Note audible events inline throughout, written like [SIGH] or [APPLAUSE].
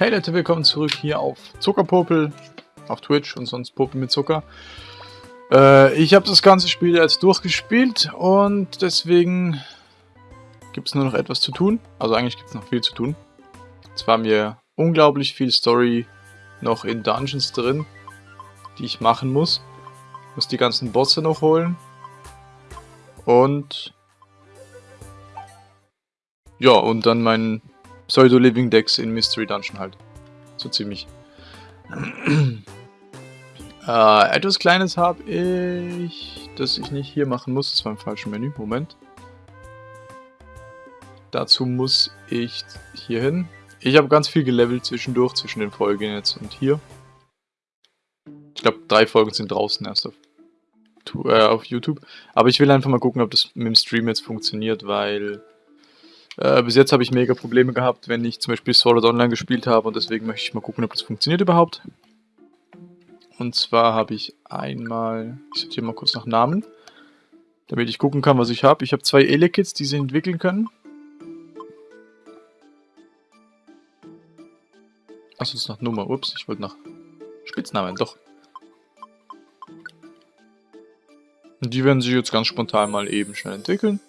Hey Leute, willkommen zurück hier auf Zuckerpopel, auf Twitch und sonst Popel mit Zucker. Äh, ich habe das ganze Spiel jetzt durchgespielt und deswegen gibt es nur noch etwas zu tun. Also eigentlich gibt es noch viel zu tun. Zwar mir unglaublich viel Story noch in Dungeons drin, die ich machen muss. Ich muss die ganzen Bosse noch holen. Und... Ja, und dann mein Pseudo-Living Decks in Mystery Dungeon halt. So ziemlich. [CLEARS THROAT] äh, etwas Kleines habe ich, das ich nicht hier machen muss. Das war im falschen Menü. Moment. Dazu muss ich hier hin. Ich habe ganz viel gelevelt zwischendurch, zwischen den Folgen jetzt und hier. Ich glaube, drei Folgen sind draußen erst auf, äh, auf YouTube. Aber ich will einfach mal gucken, ob das mit dem Stream jetzt funktioniert, weil äh, bis jetzt habe ich mega Probleme gehabt, wenn ich zum Beispiel Sword Online gespielt habe und deswegen möchte ich mal gucken, ob das funktioniert überhaupt. Und zwar habe ich einmal, ich sortiere mal kurz nach Namen, damit ich gucken kann, was ich habe. Ich habe zwei Elekits, die sie entwickeln können. Achso, das ist nach Nummer. Ups, ich wollte nach Spitznamen, doch. Und die werden sich jetzt ganz spontan mal eben schnell entwickeln.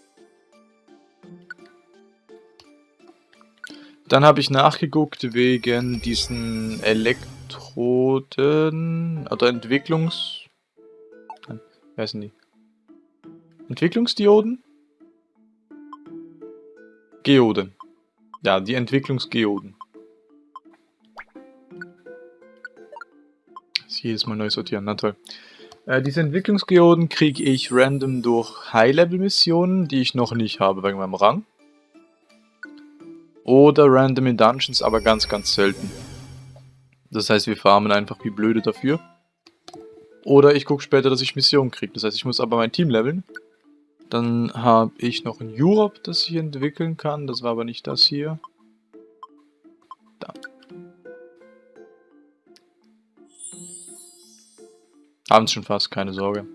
Dann habe ich nachgeguckt wegen diesen Elektroden oder Entwicklungs... Wie heißen die? Entwicklungsdioden? Geoden. Ja, die Entwicklungsgeoden. Das jedes Mal neu sortieren, na toll. Äh, diese Entwicklungsgeoden kriege ich random durch High-Level-Missionen, die ich noch nicht habe wegen meinem Rang. Oder random in Dungeons, aber ganz, ganz selten. Das heißt, wir farmen einfach wie blöde dafür. Oder ich gucke später, dass ich Missionen kriege. Das heißt, ich muss aber mein Team leveln. Dann habe ich noch ein Europe, das ich entwickeln kann. Das war aber nicht das hier. Da. Haben schon fast, keine Sorge.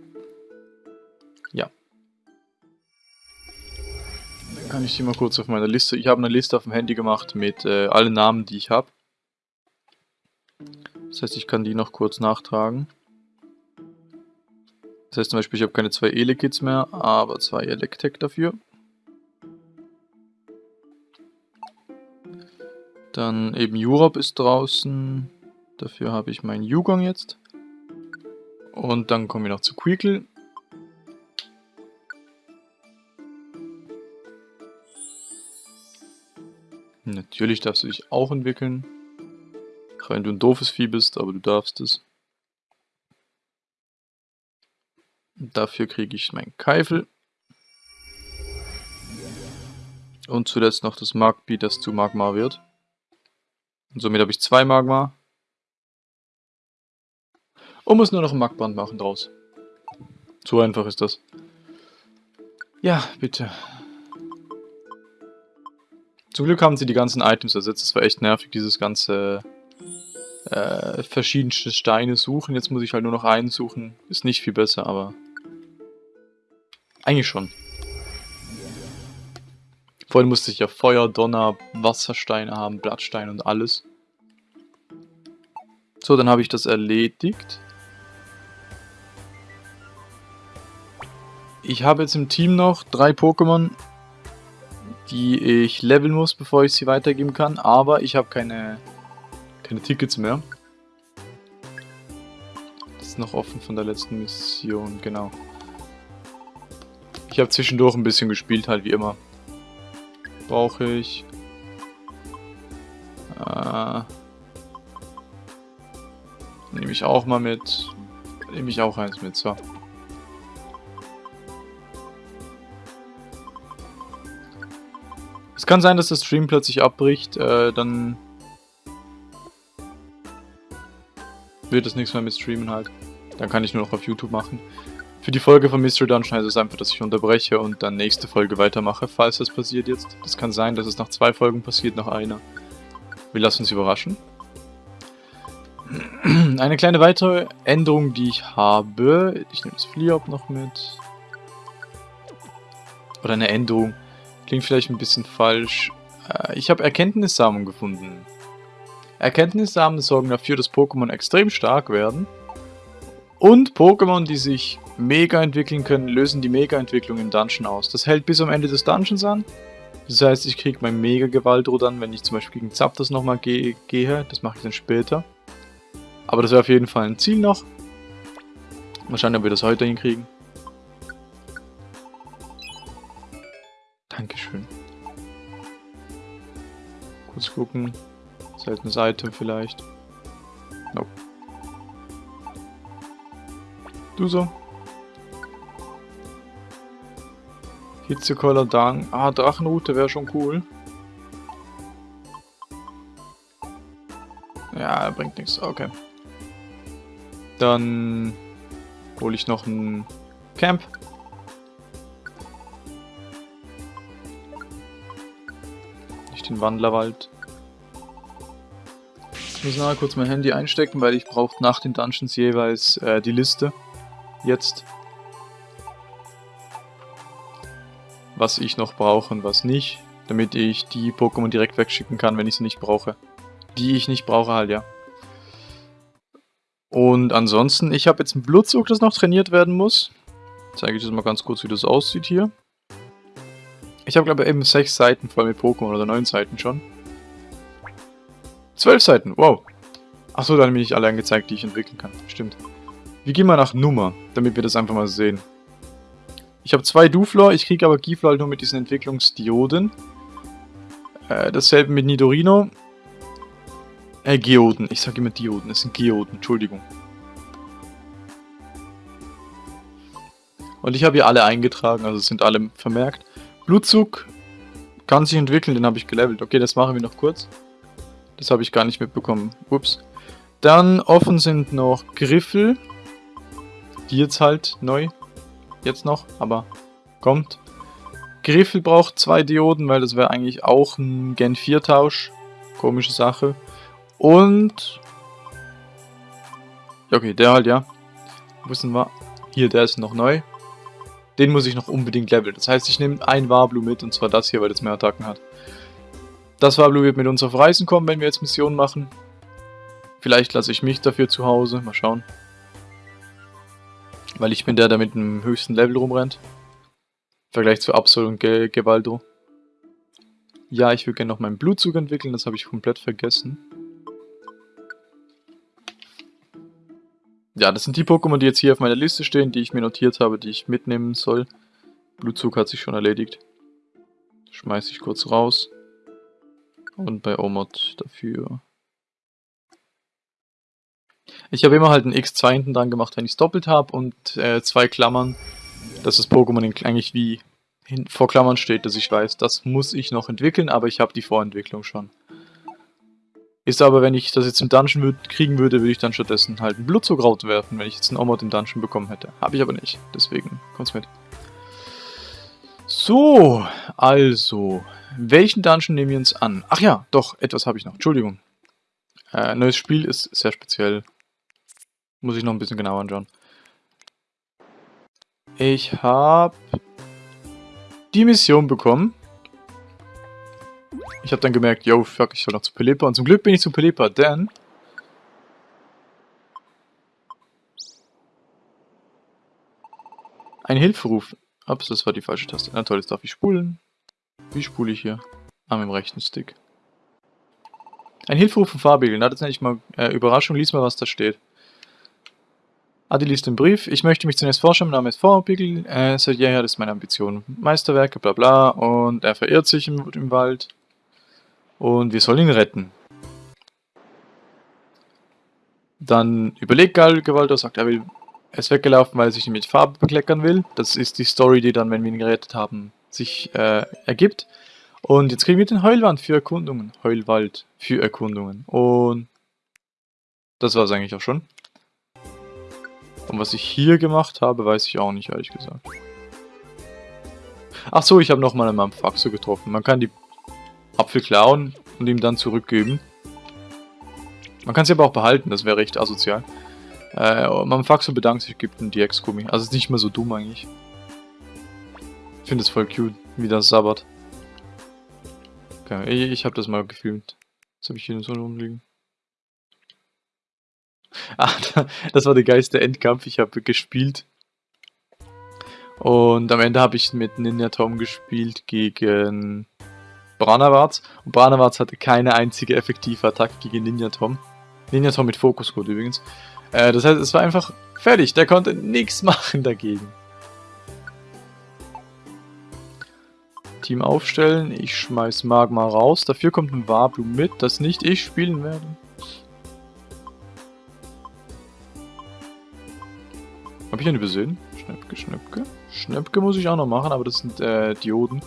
Kann ich die mal kurz auf meiner Liste... Ich habe eine Liste auf dem Handy gemacht mit äh, allen Namen, die ich habe. Das heißt, ich kann die noch kurz nachtragen. Das heißt zum Beispiel, ich habe keine zwei Elekits mehr, aber zwei Electek dafür. Dann eben Europe ist draußen. Dafür habe ich meinen Yugong jetzt. Und dann kommen wir noch zu Quickle. Natürlich darfst du dich auch entwickeln. Auch wenn du ein doofes Vieh bist, aber du darfst es. Dafür kriege ich meinen Keifel. Und zuletzt noch das Magbi, das zu Magma wird. Und somit habe ich zwei Magma. Und muss nur noch ein Magband machen draus. So einfach ist das. Ja, bitte. Zum Glück haben sie die ganzen Items ersetzt. Es war echt nervig, dieses ganze äh, verschiedenste Steine suchen. Jetzt muss ich halt nur noch einen suchen. Ist nicht viel besser, aber eigentlich schon. Vorhin musste ich ja Feuer, Donner, Wassersteine haben, Blattsteine und alles. So, dann habe ich das erledigt. Ich habe jetzt im Team noch drei Pokémon die ich leveln muss, bevor ich sie weitergeben kann. Aber ich habe keine, keine Tickets mehr. Das ist noch offen von der letzten Mission, genau. Ich habe zwischendurch ein bisschen gespielt, halt wie immer. Brauche ich. Äh, Nehme ich auch mal mit. Nehme ich auch eins mit, so. Es kann sein, dass der Stream plötzlich abbricht, äh, dann wird es nichts mehr mit Streamen halt. Dann kann ich nur noch auf YouTube machen. Für die Folge von Mystery Dungeon heißt es einfach, dass ich unterbreche und dann nächste Folge weitermache, falls das passiert jetzt. Das kann sein, dass es nach zwei Folgen passiert, nach einer. Wir lassen uns überraschen. [CLEARS THROAT] Eine kleine weitere Änderung, die ich habe. Ich nehme das Fliop noch mit. Oder eine Änderung. Klingt vielleicht ein bisschen falsch. Äh, ich habe Erkenntnissamen gefunden. Erkenntnisse haben sorgen dafür, dass Pokémon extrem stark werden. Und Pokémon, die sich mega entwickeln können, lösen die Mega-Entwicklung im Dungeon aus. Das hält bis am Ende des Dungeons an. Das heißt, ich kriege mein Mega-Gewaltro dann, wenn ich zum Beispiel gegen Zapdos nochmal ge gehe. Das mache ich dann später. Aber das wäre auf jeden Fall ein Ziel noch. Mal schauen, ob wir das heute hinkriegen. Dankeschön. Kurz gucken. Seltenes Item vielleicht. Nope. Du so. Hitzekoller Dang. Ah, Drachenroute wäre schon cool. Ja, bringt nichts. Okay. Dann hole ich noch ein Camp. Den Wandlerwald. Ich muss nachher kurz mein Handy einstecken, weil ich brauche nach den Dungeons jeweils äh, die Liste. Jetzt. Was ich noch brauche und was nicht. Damit ich die Pokémon direkt wegschicken kann, wenn ich sie nicht brauche. Die ich nicht brauche halt, ja. Und ansonsten, ich habe jetzt einen Blutzug, das noch trainiert werden muss. Zeige ich das mal ganz kurz, wie das aussieht hier. Ich habe glaube ich eben sechs Seiten voll mit Pokémon oder neun Seiten schon. Zwölf Seiten, wow. Achso, dann bin ich alle angezeigt, die ich entwickeln kann. Stimmt. Wir gehen mal nach Nummer, damit wir das einfach mal sehen. Ich habe zwei Duflor, ich kriege aber Giflor halt nur mit diesen Entwicklungsdioden. Äh, dasselbe mit Nidorino. Äh, Geoden. Ich sage immer Dioden. Es sind Geoden. Entschuldigung. Und ich habe hier alle eingetragen, also sind alle vermerkt. Blutzug kann sich entwickeln, den habe ich gelevelt. Okay, das machen wir noch kurz. Das habe ich gar nicht mitbekommen. Ups. Dann offen sind noch Griffel. Die jetzt halt neu. Jetzt noch, aber kommt. Griffel braucht zwei Dioden, weil das wäre eigentlich auch ein Gen 4 Tausch. Komische Sache. Und... Okay, der halt, ja. Sind wir? Hier, der ist noch neu. Den muss ich noch unbedingt leveln. Das heißt, ich nehme ein Warblu mit, und zwar das hier, weil das mehr Attacken hat. Das Warblu wird mit uns auf Reisen kommen, wenn wir jetzt Missionen machen. Vielleicht lasse ich mich dafür zu Hause. Mal schauen. Weil ich bin der, der mit dem höchsten Level rumrennt. Im Vergleich zu Absol und Ge Gewaldo. Ja, ich würde gerne noch meinen Blutzug entwickeln, das habe ich komplett vergessen. Ja, das sind die Pokémon, die jetzt hier auf meiner Liste stehen, die ich mir notiert habe, die ich mitnehmen soll. Blutzug hat sich schon erledigt. Schmeiße ich kurz raus. Und bei Omod dafür. Ich habe immer halt ein X2 hinten dran gemacht, wenn ich es doppelt habe und äh, zwei Klammern, dass das Pokémon eigentlich wie vor Klammern steht, dass ich weiß, das muss ich noch entwickeln, aber ich habe die Vorentwicklung schon. Ist aber, wenn ich das jetzt im Dungeon würd, kriegen würde, würde ich dann stattdessen halt einen Blutzugraut werfen, wenn ich jetzt einen Omod im Dungeon bekommen hätte. Habe ich aber nicht, deswegen kommt's mit. So, also, welchen Dungeon nehmen wir uns an? Ach ja, doch, etwas habe ich noch, Entschuldigung. Äh, neues Spiel ist sehr speziell. Muss ich noch ein bisschen genauer anschauen. Ich habe die Mission bekommen. Ich habe dann gemerkt, yo, fuck, ich soll noch zu Pelipa. Und zum Glück bin ich zu Pelipa, denn... Ein Hilferuf. Ups, das war die falsche Taste. Na toll, jetzt darf ich spulen. Wie spule ich hier? Ah, mit dem rechten Stick. Ein Hilferuf von Farbigel. Na, das nenne ich mal äh, Überraschung. Lies mal, was da steht. Adi liest den Brief. Ich möchte mich zunächst vorstellen, mein Name ist Farbigel. Äh, seit jeher ist meine Ambition. Meisterwerke, bla bla. Und er verirrt sich im, im Wald. Und wir sollen ihn retten. Dann überlegt Gewalter, sagt, er will, er ist weggelaufen, weil er sich mit Farbe bekleckern will. Das ist die Story, die dann, wenn wir ihn gerettet haben, sich äh, ergibt. Und jetzt kriegen wir den Heulwand für Erkundungen. Heulwald für Erkundungen. Und das war es eigentlich auch schon. Und was ich hier gemacht habe, weiß ich auch nicht, ehrlich gesagt. Ach so, ich habe nochmal einen Faxo getroffen. Man kann die Apfel klauen und ihm dann zurückgeben. Man kann sie aber auch behalten, das wäre recht asozial. Äh, Mamfaxo bedankt sich, gibt ihm die Ex-Gummi. Also ist nicht mehr so dumm eigentlich. Ich finde es voll cute, wie das sabbert. Okay, ich, ich habe das mal gefilmt. Jetzt habe ich hier so rumliegen. [LAUGHS] ah, das war der geilste Endkampf. Ich habe gespielt. Und am Ende habe ich mit Ninja Tom gespielt gegen Branawarts. Und Branawarts hatte keine einzige effektive Attacke gegen Ninja Tom. Ninja Tom mit Fokuscode übrigens. Äh, das heißt, es war einfach fertig. Der konnte nichts [LAUGHS] machen dagegen. Team aufstellen. Ich schmeiß Magma raus. Dafür kommt ein Wablu mit, das nicht ich spielen werde. Habe ich einen übersehen? Schnäppke, Schnäppke. Schnäppke muss ich auch noch machen, aber das sind äh, Dioden.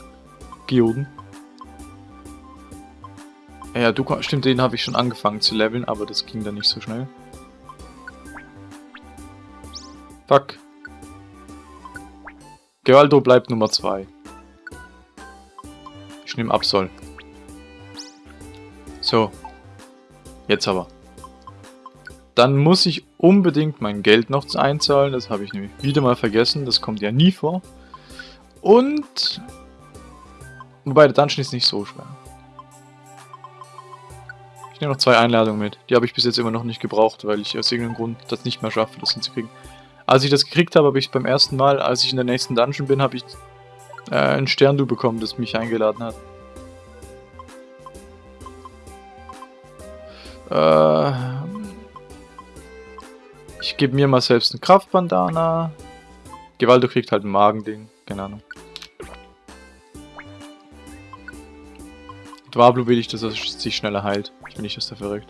Geoden. Ja, du stimmt, den habe ich schon angefangen zu leveln, aber das ging dann nicht so schnell. Fuck. Gewaldo bleibt Nummer 2. Ich nehme Absol. So. Jetzt aber. Dann muss ich unbedingt mein Geld noch einzahlen. Das habe ich nämlich wieder mal vergessen. Das kommt ja nie vor. Und... Wobei, der Dungeon ist nicht so schwer. Ich nehme noch zwei Einladungen mit. Die habe ich bis jetzt immer noch nicht gebraucht, weil ich aus irgendeinem Grund das nicht mehr schaffe, das hinzukriegen. Als ich das gekriegt habe, habe ich beim ersten Mal, als ich in der nächsten Dungeon bin, habe ich äh, ein Sterndu bekommen, das mich eingeladen hat. Äh, ich gebe mir mal selbst ein Kraftbandana. Gewaldo kriegt halt ein Magending, keine Ahnung. Dwablu will ich, dass er sich schneller heilt. Ich das da verrückt.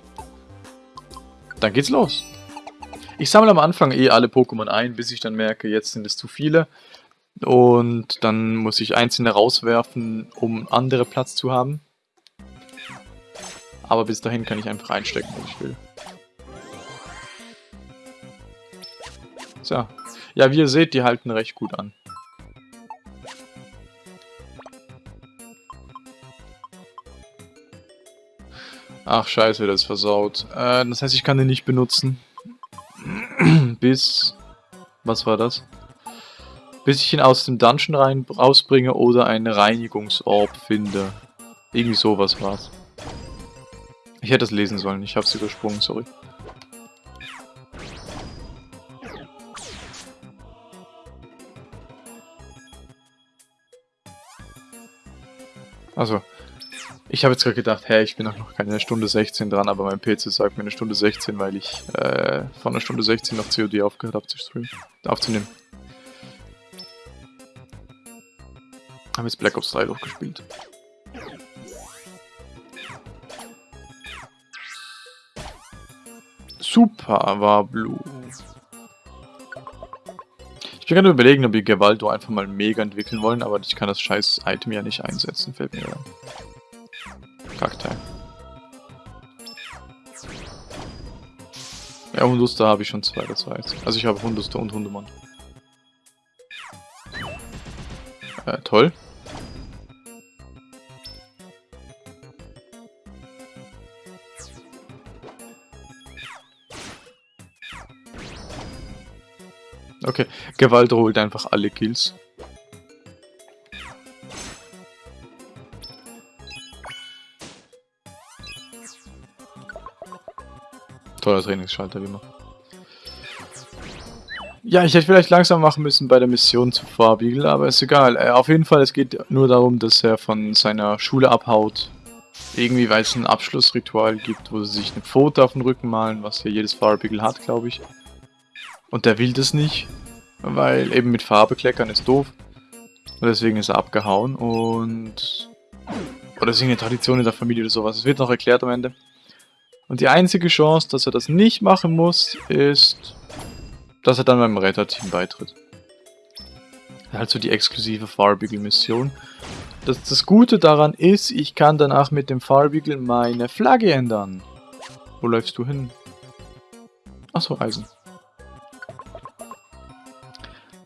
Dann geht's los. Ich sammle am Anfang eh alle Pokémon ein, bis ich dann merke, jetzt sind es zu viele. Und dann muss ich einzelne rauswerfen, um andere Platz zu haben. Aber bis dahin kann ich einfach einstecken, was ich will. So. Ja, wie ihr seht, die halten recht gut an. Ach scheiße, das ist versaut. Äh, das heißt, ich kann den nicht benutzen. [CLEARS THROAT] Bis... Was war das? Bis ich ihn aus dem Dungeon rein rausbringe oder einen Reinigungsorb finde. Irgendwie sowas war's. Ich hätte es lesen sollen, ich hab's übersprungen, sorry. Ich habe jetzt gerade gedacht, hä, ich bin noch keine Stunde 16 dran, aber mein PC sagt mir eine Stunde 16, weil ich äh, von einer Stunde 16 noch COD aufgehört habe zu streamen, aufzunehmen. Haben jetzt Black Ops 3 durchgespielt. Super war Blue. Ich bin gerade überlegen, ob wir Gewalto einfach mal mega entwickeln wollen, aber ich kann das scheiß Item ja nicht einsetzen, fällt mir ein. Ja, Hunduster habe ich schon zwei, das weiß Also ich habe Hunduster und Hundemann. Äh, toll. Okay, Gewalt holt einfach alle Kills. Trainingsschalter, wie immer. Ja, ich hätte vielleicht langsam machen müssen bei der Mission zu Farbiegel, aber ist egal. Äh, auf jeden Fall, es geht nur darum, dass er von seiner Schule abhaut. Irgendwie, weil es ein Abschlussritual gibt, wo sie sich eine Foto auf den Rücken malen, was ja jedes Farbiegel hat, glaube ich. Und der will das nicht, weil eben mit Farbe kleckern ist doof. Und deswegen ist er abgehauen und... Oder es ist eine Tradition in der Familie oder sowas. Es wird noch erklärt am Ende. Und die einzige Chance, dass er das nicht machen muss, ist, dass er dann beim Retterteam beitritt. Also die exklusive Farbiegel-Mission. Das, das Gute daran ist, ich kann danach mit dem Farbiegel meine Flagge ändern. Wo läufst du hin? Achso, Eisen.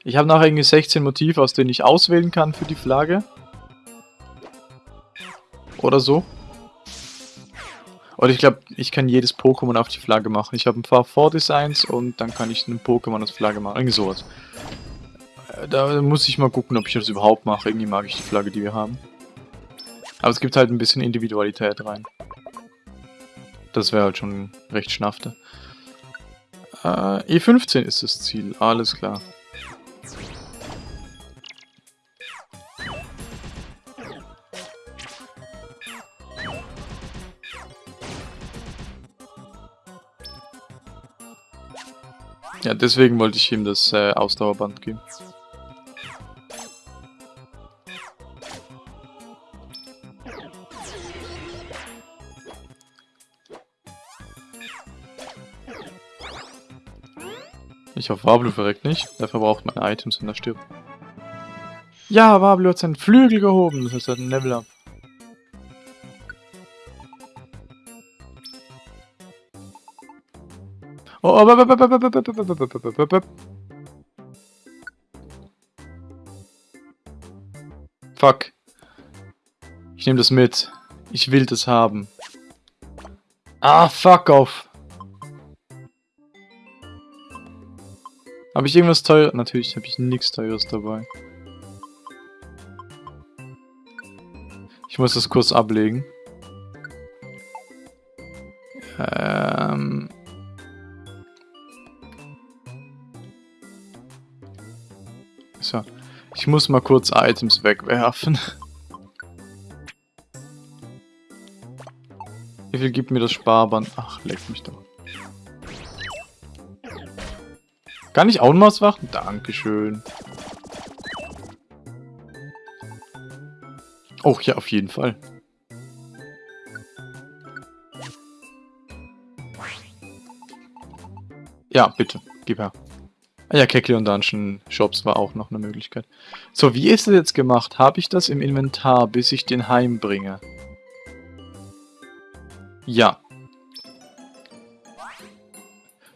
Ich habe nachher irgendwie 16 Motive, aus denen ich auswählen kann für die Flagge. Oder so. Oder ich glaube, ich kann jedes Pokémon auf die Flagge machen. Ich habe ein paar Vordesigns und dann kann ich ein Pokémon als Flagge machen. Irgendwie sowas. Äh, da muss ich mal gucken, ob ich das überhaupt mache. Irgendwie mag ich die Flagge, die wir haben. Aber es gibt halt ein bisschen Individualität rein. Das wäre halt schon recht schnaffte. Äh, E15 ist das Ziel, alles klar. Ja, deswegen wollte ich ihm das äh, Ausdauerband geben. Ich hoffe, Wablu verreckt nicht. Der verbraucht meine Items, wenn er stirbt. Ja, Wablu hat seinen Flügel gehoben. Das heißt, er hat ein Level up. Oh, oh, Fuck. Ich nehme das mit. Ich will das haben. Ah, fuck off. Habe ich irgendwas teures? Natürlich habe ich nichts teures dabei. Ich muss das kurz ablegen. Ähm... Ich muss mal kurz Items wegwerfen. Wie viel gibt mir das Sparband? Ach, leck mich doch. Kann ich auch noch was machen? Dankeschön. Oh, ja, auf jeden Fall. Ja, bitte. Gib her. Ah ja, und Dungeon Shops war auch noch eine Möglichkeit. So, wie ist das jetzt gemacht? Habe ich das im Inventar, bis ich den heimbringe? Ja.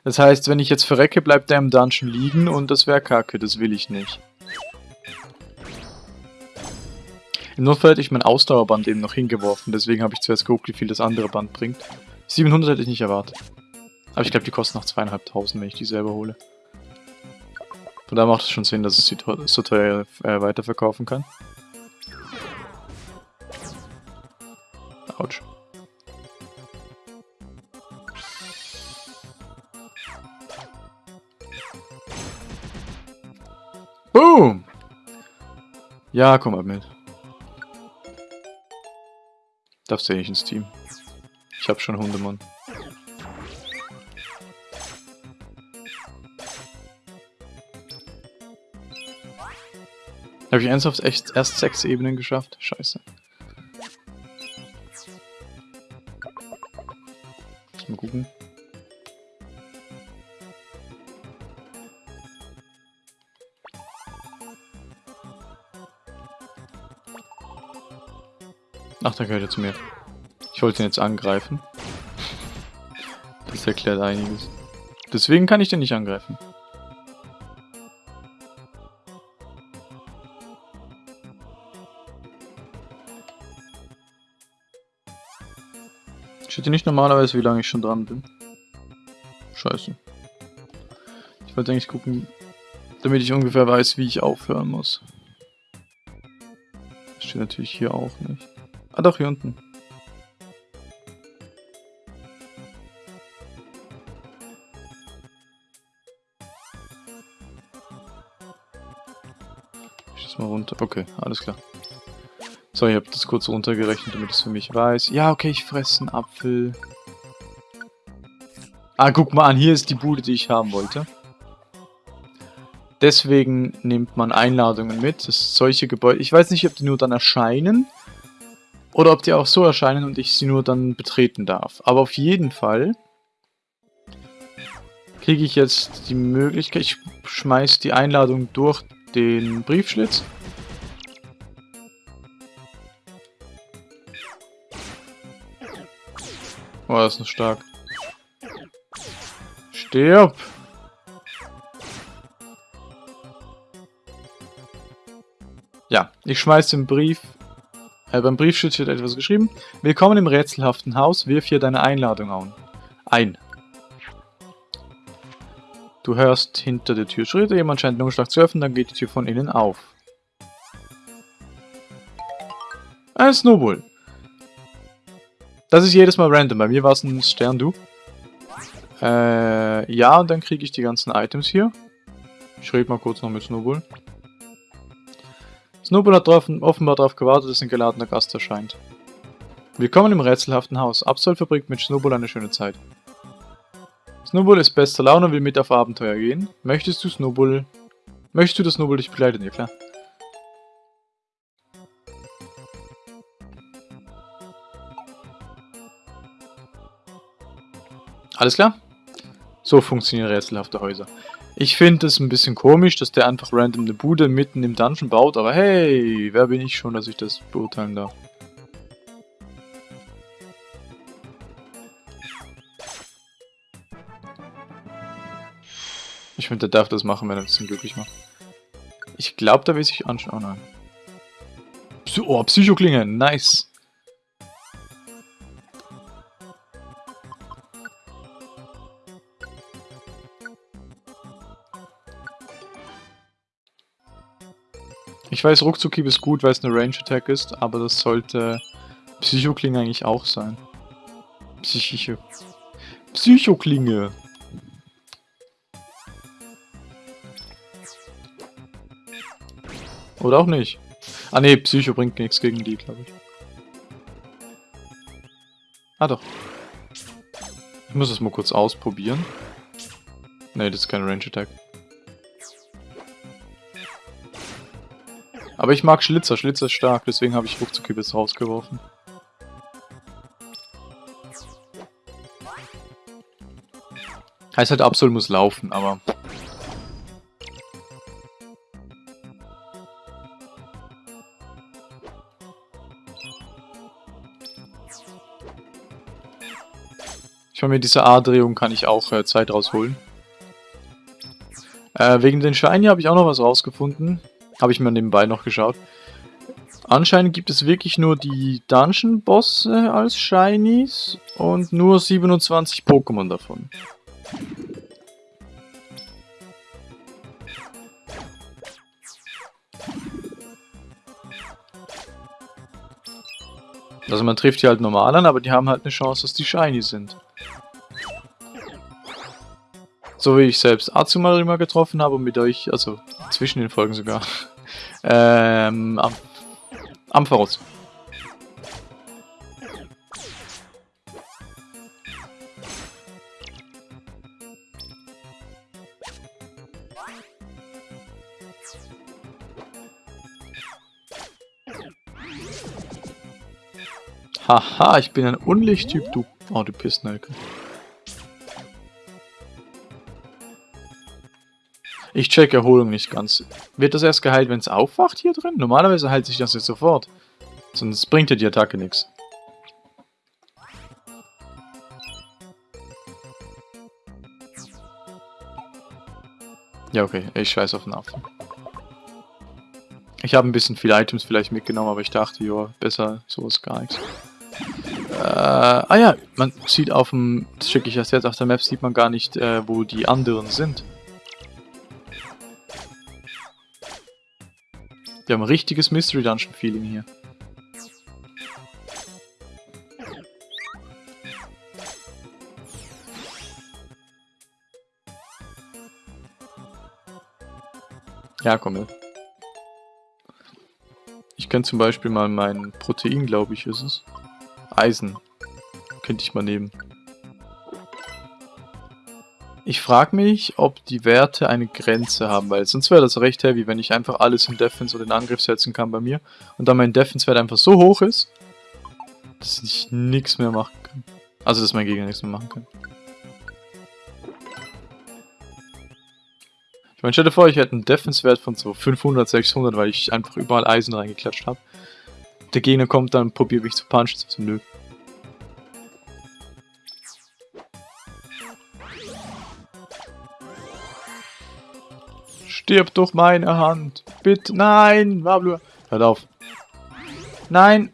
Das heißt, wenn ich jetzt verrecke, bleibt er im Dungeon liegen und das wäre kacke, das will ich nicht. Im Notfall hätte ich mein Ausdauerband eben noch hingeworfen, deswegen habe ich zuerst geguckt, wie viel das andere Band bringt. 700 hätte ich nicht erwartet. Aber ich glaube, die kosten noch zweieinhalbtausend, wenn ich die selber hole. Von daher macht es schon Sinn, dass es so teuer äh, weiterverkaufen kann. Autsch. Boom! Ja, komm mal mit. Darfst du ja nicht ins Team. Ich hab schon Hundemann. Habe ich ernsthaft echt erst sechs Ebenen geschafft? Scheiße. Mal gucken. Ach, da gehört er zu mir. Ich wollte ihn jetzt angreifen. Das erklärt einiges. Deswegen kann ich den nicht angreifen. Hier nicht normalerweise, wie lange ich schon dran bin? Scheiße. Ich wollte eigentlich gucken, damit ich ungefähr weiß, wie ich aufhören muss. Das steht natürlich hier auch nicht. Ah doch, hier unten. Ich das mal runter. Okay, alles klar. So, ich habe das kurz runtergerechnet, damit es für mich weiß. Ja, okay, ich fresse einen Apfel. Ah, guck mal an, hier ist die Bude, die ich haben wollte. Deswegen nimmt man Einladungen mit. Das solche Gebäude. Ich weiß nicht, ob die nur dann erscheinen oder ob die auch so erscheinen und ich sie nur dann betreten darf. Aber auf jeden Fall kriege ich jetzt die Möglichkeit, ich schmeiß die Einladung durch den Briefschlitz. Oh, das ist noch stark. Stirb! Ja, ich schmeiß den Brief äh, beim Briefschutz wird etwas geschrieben. Willkommen im rätselhaften Haus, wirf hier deine Einladung. Ein. Du hörst hinter der Tür Schritte, jemand scheint Lungenschlag zu öffnen, dann geht die Tür von innen auf. Ein Snowball. Das ist jedes Mal random, bei mir war es ein Stern, du. Äh, ja, und dann kriege ich die ganzen Items hier. Ich rede mal kurz noch mit Snowball. Snowball hat drauf, offenbar darauf gewartet, dass ein geladener Gast erscheint. Willkommen im rätselhaften Haus. Absol verbringt mit Snowball eine schöne Zeit. Snowball ist bester Laune und will mit auf Abenteuer gehen. Möchtest du Snowball... Möchtest du, dass Snowball dich begleitet? Ja, klar. Alles klar? So funktionieren rätselhafte Häuser. Ich finde es ein bisschen komisch, dass der einfach random eine Bude mitten im Dungeon baut, aber hey, wer bin ich schon, dass ich das beurteilen darf? Ich finde, der darf das machen, wenn er das glücklich macht. Ich glaube, da will sich anschauen. Oh nein. Psy oh, Psychoklinge, nice. Ich weiß, Ruckzuckhieb ist gut, weil es eine Range-Attack ist, aber das sollte Psychoklinge eigentlich auch sein. Psychische. Psychoklinge. Oder auch nicht. Ah ne, Psycho bringt nichts gegen die, glaube ich. Ah doch. Ich muss es mal kurz ausprobieren. Ne, das ist kein Range Attack. Aber ich mag Schlitzer. Schlitzer ist stark, deswegen habe ich ruckzuck jetzt rausgeworfen. Heißt halt, Absol muss laufen, aber... Ich meine, mit dieser A-Drehung kann ich auch äh, Zeit rausholen. Äh, wegen den Shiny habe ich auch noch was rausgefunden. Habe ich mir nebenbei noch geschaut. Anscheinend gibt es wirklich nur die Dungeon-Bosse als Shinies und nur 27 Pokémon davon. Also man trifft die halt normal an, aber die haben halt eine Chance, dass die Shiny sind. So wie ich selbst Azumarill getroffen habe und mit euch, also zwischen den Folgen sogar. [LAUGHS] ähm, Am Ampharos. Haha, ich bin ein Unlichttyp, du... Oh, du Pissnelke. Ich check Erholung nicht ganz. Wird das erst geheilt, wenn es aufwacht hier drin? Normalerweise heilt sich das jetzt sofort. Sonst bringt dir die Attacke nichts. Ja, okay. Ich scheiß auf den Affen. Ich habe ein bisschen viele Items vielleicht mitgenommen, aber ich dachte, ja, besser sowas gar nichts. Äh, ah ja, man sieht auf dem, das schicke ich erst jetzt auf der Map, sieht man gar nicht, äh, wo die anderen sind. Wir haben ein richtiges Mystery Dungeon Feeling hier. Ja, komm mit. Ich kann zum Beispiel mal mein Protein, glaube ich, ist es. Eisen. Könnte ich mal nehmen. Ich frage mich, ob die Werte eine Grenze haben, weil sonst wäre das recht heavy, wenn ich einfach alles in Defense oder in Angriff setzen kann bei mir und dann mein Defense-Wert einfach so hoch ist, dass ich nichts mehr machen kann. Also, dass mein Gegner nichts mehr machen kann. Ich meine, stell dir vor, ich hätte einen Defense-Wert von so 500, 600, weil ich einfach überall Eisen reingeklatscht habe. Der Gegner kommt dann und probiert mich zu punchen, so nö. Stirb durch meine Hand. Bitte. Nein, Wablu. Hört auf. Nein.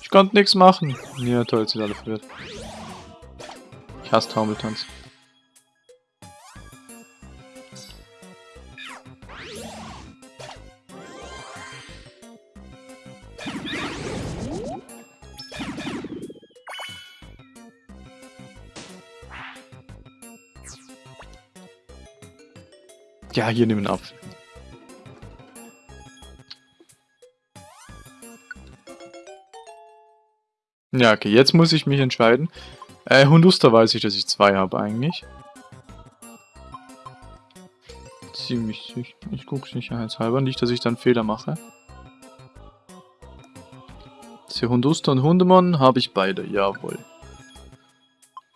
Ich konnte nichts machen. Ja, toll, jetzt sind alle verwirrt. Ich hasse Taumeltanz. Ja, hier nehmen Apfel. Ja, okay, jetzt muss ich mich entscheiden. Äh, Hunduster weiß ich, dass ich zwei habe eigentlich. Ziemlich sicher. Ich gucke sicherheitshalber nicht, dass ich dann Fehler mache. Hunduster und Hundemon habe ich beide, jawohl.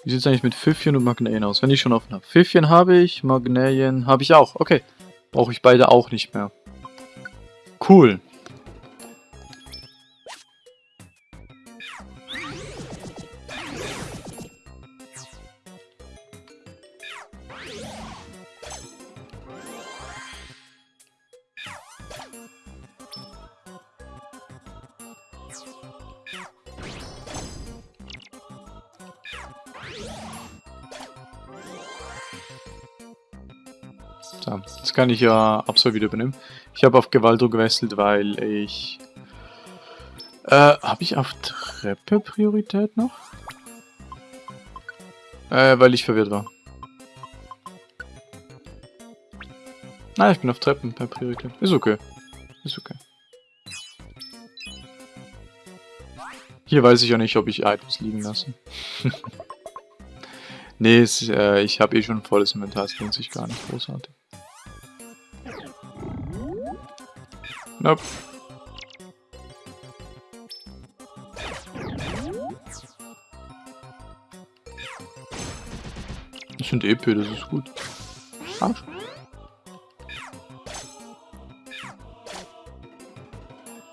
Wie sieht es eigentlich mit Pfiffchen und Magnäen aus, wenn ich schon offen habe? Pfiffchen habe ich, Magnäen habe ich auch. Okay, brauche ich beide auch nicht mehr. Cool. Kann ich ja Absol wieder übernehmen. Ich habe auf Gewaldo gewechselt, weil ich... Äh, habe ich auf Treppe Priorität noch? Äh, weil ich verwirrt war. Nein, ich bin auf Treppen per Priorität. Ist okay. Ist okay. Hier weiß ich ja nicht, ob ich Items liegen lasse. [LAUGHS] nee, es, äh, ich habe eh schon ein volles Inventar, es lohnt sich gar nicht großartig. Nope. Das sind EP, das ist gut. Arsch.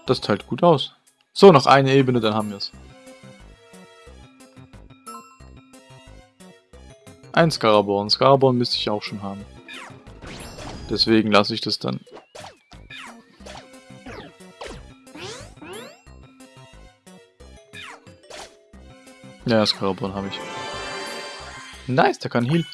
Das teilt gut aus. So, noch eine Ebene, dann haben wir es. Ein Scaraborn. Scaraborn müsste ich auch schon haben. Deswegen lasse ich das dann Ja, das Karabon habe ich. Nice, der kann Heal.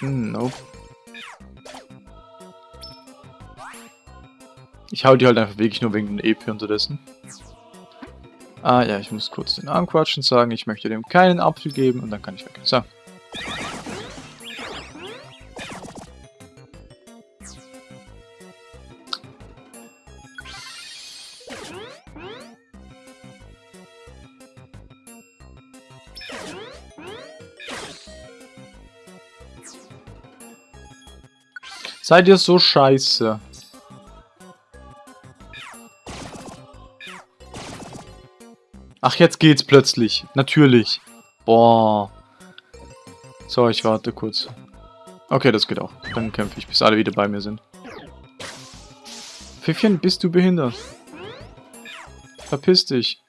Hm, nope. Ich hau die halt einfach wirklich nur wegen den EP unterdessen. Ah ja, ich muss kurz den Arm quatschen sagen, ich möchte dem keinen Apfel geben und dann kann ich weg. So. Seid ihr so scheiße? Ach, jetzt geht's plötzlich. Natürlich. Boah. So, ich warte kurz. Okay, das geht auch. Dann kämpfe ich, bis alle wieder bei mir sind. Pfiffchen, bist du behindert? Verpiss dich.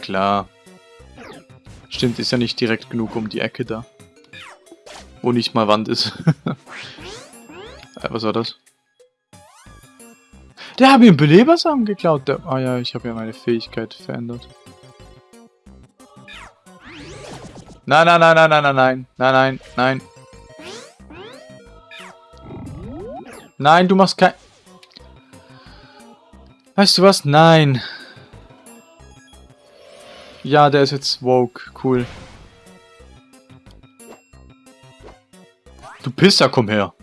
Klar. Stimmt, ist ja nicht direkt genug um die Ecke da. Wo nicht mal Wand ist. [LAUGHS] äh, was war das? Der hat mir einen Belebersamen geklaut. Der, ah ja, ich habe ja meine Fähigkeit verändert. Nein, nein, nein, nein, nein, nein, nein, nein, nein, nein. Nein, du machst kein... Weißt du was? Nein. Ja, der ist jetzt woke. Cool. Du Pisser, komm her.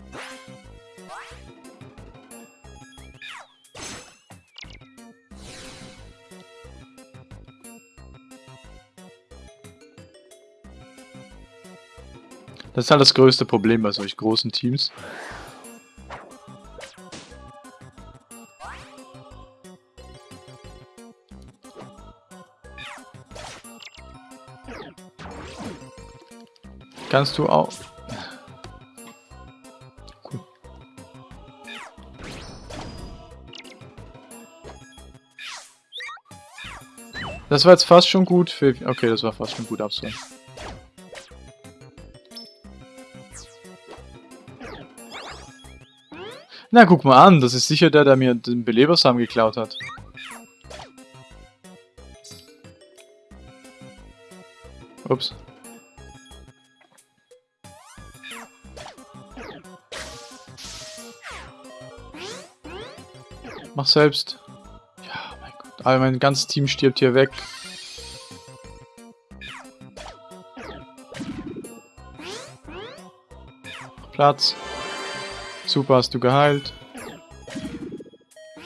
Das ist halt das größte Problem bei solch großen Teams. Kannst du auch... Cool. Das war jetzt fast schon gut für... Okay, das war fast schon gut abzuholen. Na, guck mal an, das ist sicher der, der mir den Belebersamen geklaut hat. Ups. Mach selbst. Ja, mein Gott. Aber mein ganzes Team stirbt hier weg. Platz. Super, hast du geheilt.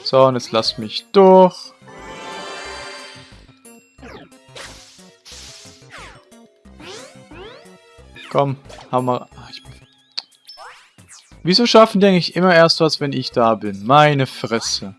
So, und jetzt lass mich durch. Komm, haben wir... Wieso schaffen die eigentlich immer erst was, wenn ich da bin? Meine Fresse.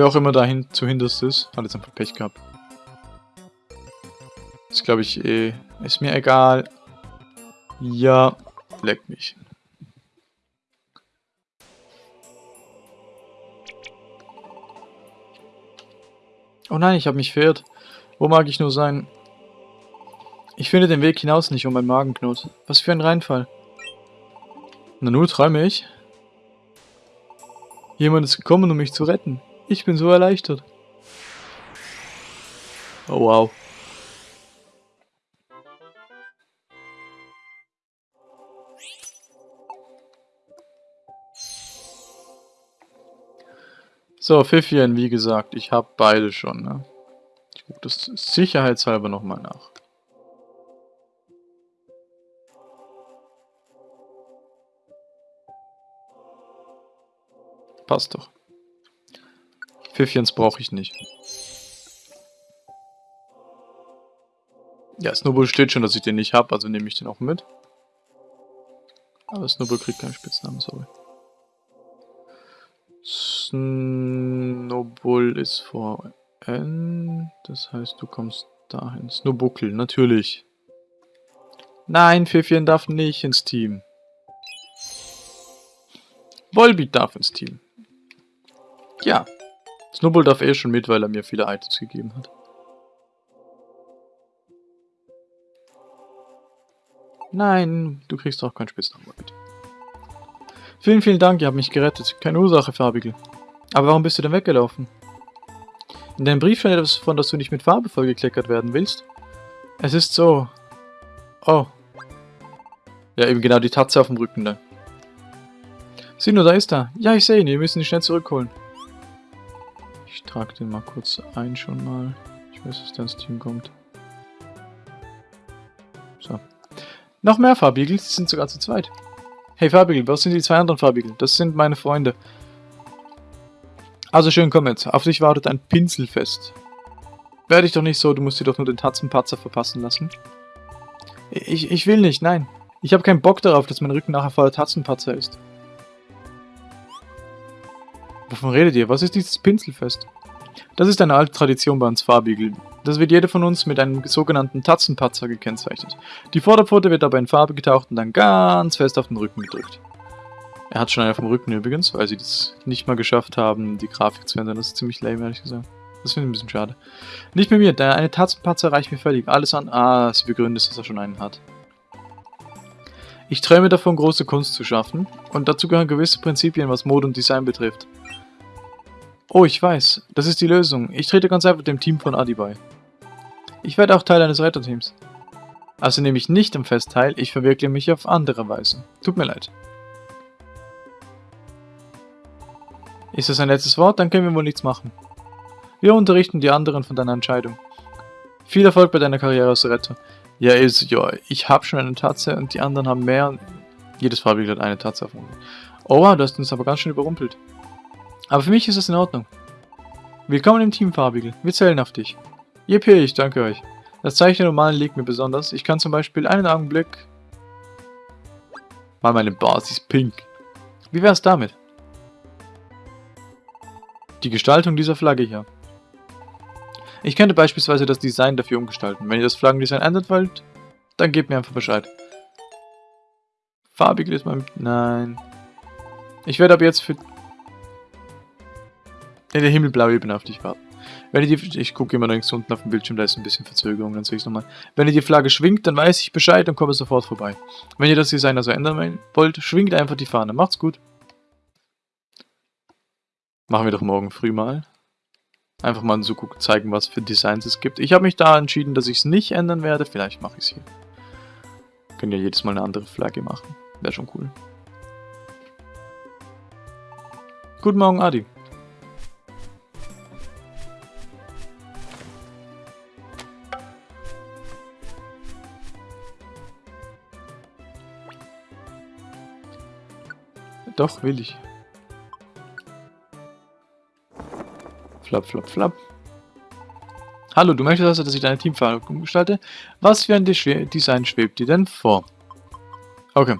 Wer auch immer dahin zu hinterst ist, hat jetzt einfach Pech gehabt. Das glaube ich eh. Ist mir egal. Ja, leck mich. Oh nein, ich habe mich verirrt. Wo mag ich nur sein? Ich finde den Weg hinaus nicht um mein Magen knurrt. Was für ein Reinfall. Na nur träume ich? Jemand ist gekommen, um mich zu retten. Ich bin so erleichtert. Oh wow. So, Pfiffien, wie gesagt, ich habe beide schon, ne? Ich gucke das sicherheitshalber nochmal nach. Passt doch. Pfiffiens brauche ich nicht. Ja, Snowball steht schon, dass ich den nicht habe, also nehme ich den auch mit. Aber Snowball kriegt keinen Spitznamen, sorry. Snowball ist vor N. Das heißt, du kommst dahin. Snowbuckel, natürlich. Nein, Pfiffchen darf nicht ins Team. Volbeat darf ins Team. Ja. Snowball darf eh schon mit, weil er mir viele Items gegeben hat. Nein, du kriegst auch keinen Spitznamen, bitte. Vielen, vielen Dank, ihr habt mich gerettet. Keine Ursache, Farbigel. Aber warum bist du denn weggelaufen? In deinem Brief stand etwas von, dass du nicht mit Farbe vollgekleckert werden willst. Es ist so. Oh. Ja, eben genau die Tatze auf dem Rücken da. Sieh nur, da ist er. Ja, ich sehe ihn. Wir müssen ihn schnell zurückholen. Ich trage den mal kurz ein schon mal. Ich weiß, dass der ins Team kommt. So. Noch mehr Farbigel. Sie sind sogar zu zweit. Hey Farbigel, was sind die zwei anderen Farbigel? Das sind meine Freunde. Also schön, komm jetzt. Auf dich wartet ein Pinselfest. Werde ich doch nicht so, du musst dir doch nur den Tatzenpatzer verpassen lassen. Ich, ich will nicht, nein. Ich habe keinen Bock darauf, dass mein Rücken nachher voller Tatzenpatzer ist. Wovon redet ihr? Was ist dieses Pinselfest? Das ist eine alte Tradition bei uns Farbigel. Das wird jeder von uns mit einem sogenannten Tatzenpatzer gekennzeichnet. Die Vorderpfote wird dabei in Farbe getaucht und dann ganz fest auf den Rücken gedrückt. Er hat schon einen auf dem Rücken übrigens, weil sie das nicht mal geschafft haben, die Grafik zu ändern. Das ist ziemlich lame, ehrlich gesagt. Das finde ich ein bisschen schade. Nicht mit mir, der eine Tatzenpatzer reicht mir völlig. Alles an... Ah, sie begründet, dass er schon einen hat. Ich träume davon, große Kunst zu schaffen. Und dazu gehören gewisse Prinzipien, was Mode und Design betrifft. Oh, ich weiß. Das ist die Lösung. Ich trete ganz einfach dem Team von Adi bei. Ich werde auch Teil eines Retterteams. Also nehme ich nicht am Fest teil, ich verwirkliche mich auf andere Weise. Tut mir leid. Ist das ein letztes Wort? Dann können wir wohl nichts machen. Wir unterrichten die anderen von deiner Entscheidung. Viel Erfolg bei deiner Karriere als Retter. Ja, ist, ja, ich habe schon eine Tatze und die anderen haben mehr. Jedes Farbig hat eine Tatze dem Oh wow, du hast uns aber ganz schön überrumpelt. Aber für mich ist es in Ordnung. Willkommen im Team, Farbigel. Wir zählen auf dich. Yippie, ich danke euch. Das Zeichen der Normalen liegt mir besonders. Ich kann zum Beispiel einen Augenblick... Mal meine Basis pink. Wie wär's damit? Die Gestaltung dieser Flagge hier. Ich könnte beispielsweise das Design dafür umgestalten. Wenn ihr das Flaggendesign ändert wollt, dann gebt mir einfach Bescheid. Farbig ist mein... Nein. Ich werde ab jetzt für in der Himmelblaue Ebene auf dich warten. Wenn ihr die, ich gucke immer links unten auf dem Bildschirm, da ist ein bisschen Verzögerung, dann sehe ich es nochmal. Wenn ihr die Flagge schwingt, dann weiß ich Bescheid und komme sofort vorbei. Wenn ihr das Design also ändern wollt, schwingt einfach die Fahne. Macht's gut. Machen wir doch morgen früh mal. Einfach mal so zeigen, was für Designs es gibt. Ich habe mich da entschieden, dass ich es nicht ändern werde. Vielleicht mache ich es hier. Können ja jedes Mal eine andere Flagge machen. Wäre schon cool. Guten Morgen, Adi. Doch, will ich. Flap, flap, flap. Hallo, du möchtest also, dass ich deine Teamfarbe umgestalte? Was für ein Design schwebt dir denn vor? Okay.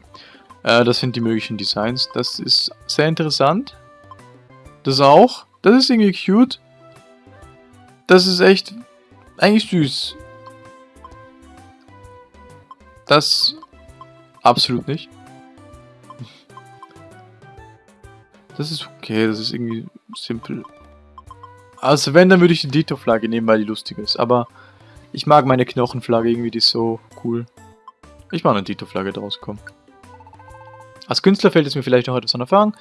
Äh, das sind die möglichen Designs. Das ist sehr interessant. Das auch. Das ist irgendwie cute. Das ist echt eigentlich süß. Das absolut nicht. Das ist okay, das ist irgendwie simpel. Also wenn, dann würde ich die Dito-Flagge nehmen, weil die lustig ist. Aber ich mag meine Knochenflagge irgendwie, die ist so cool. Ich mache eine Dito-Flagge draus, komm. Als Künstler fällt es mir vielleicht noch etwas an Erfahrung.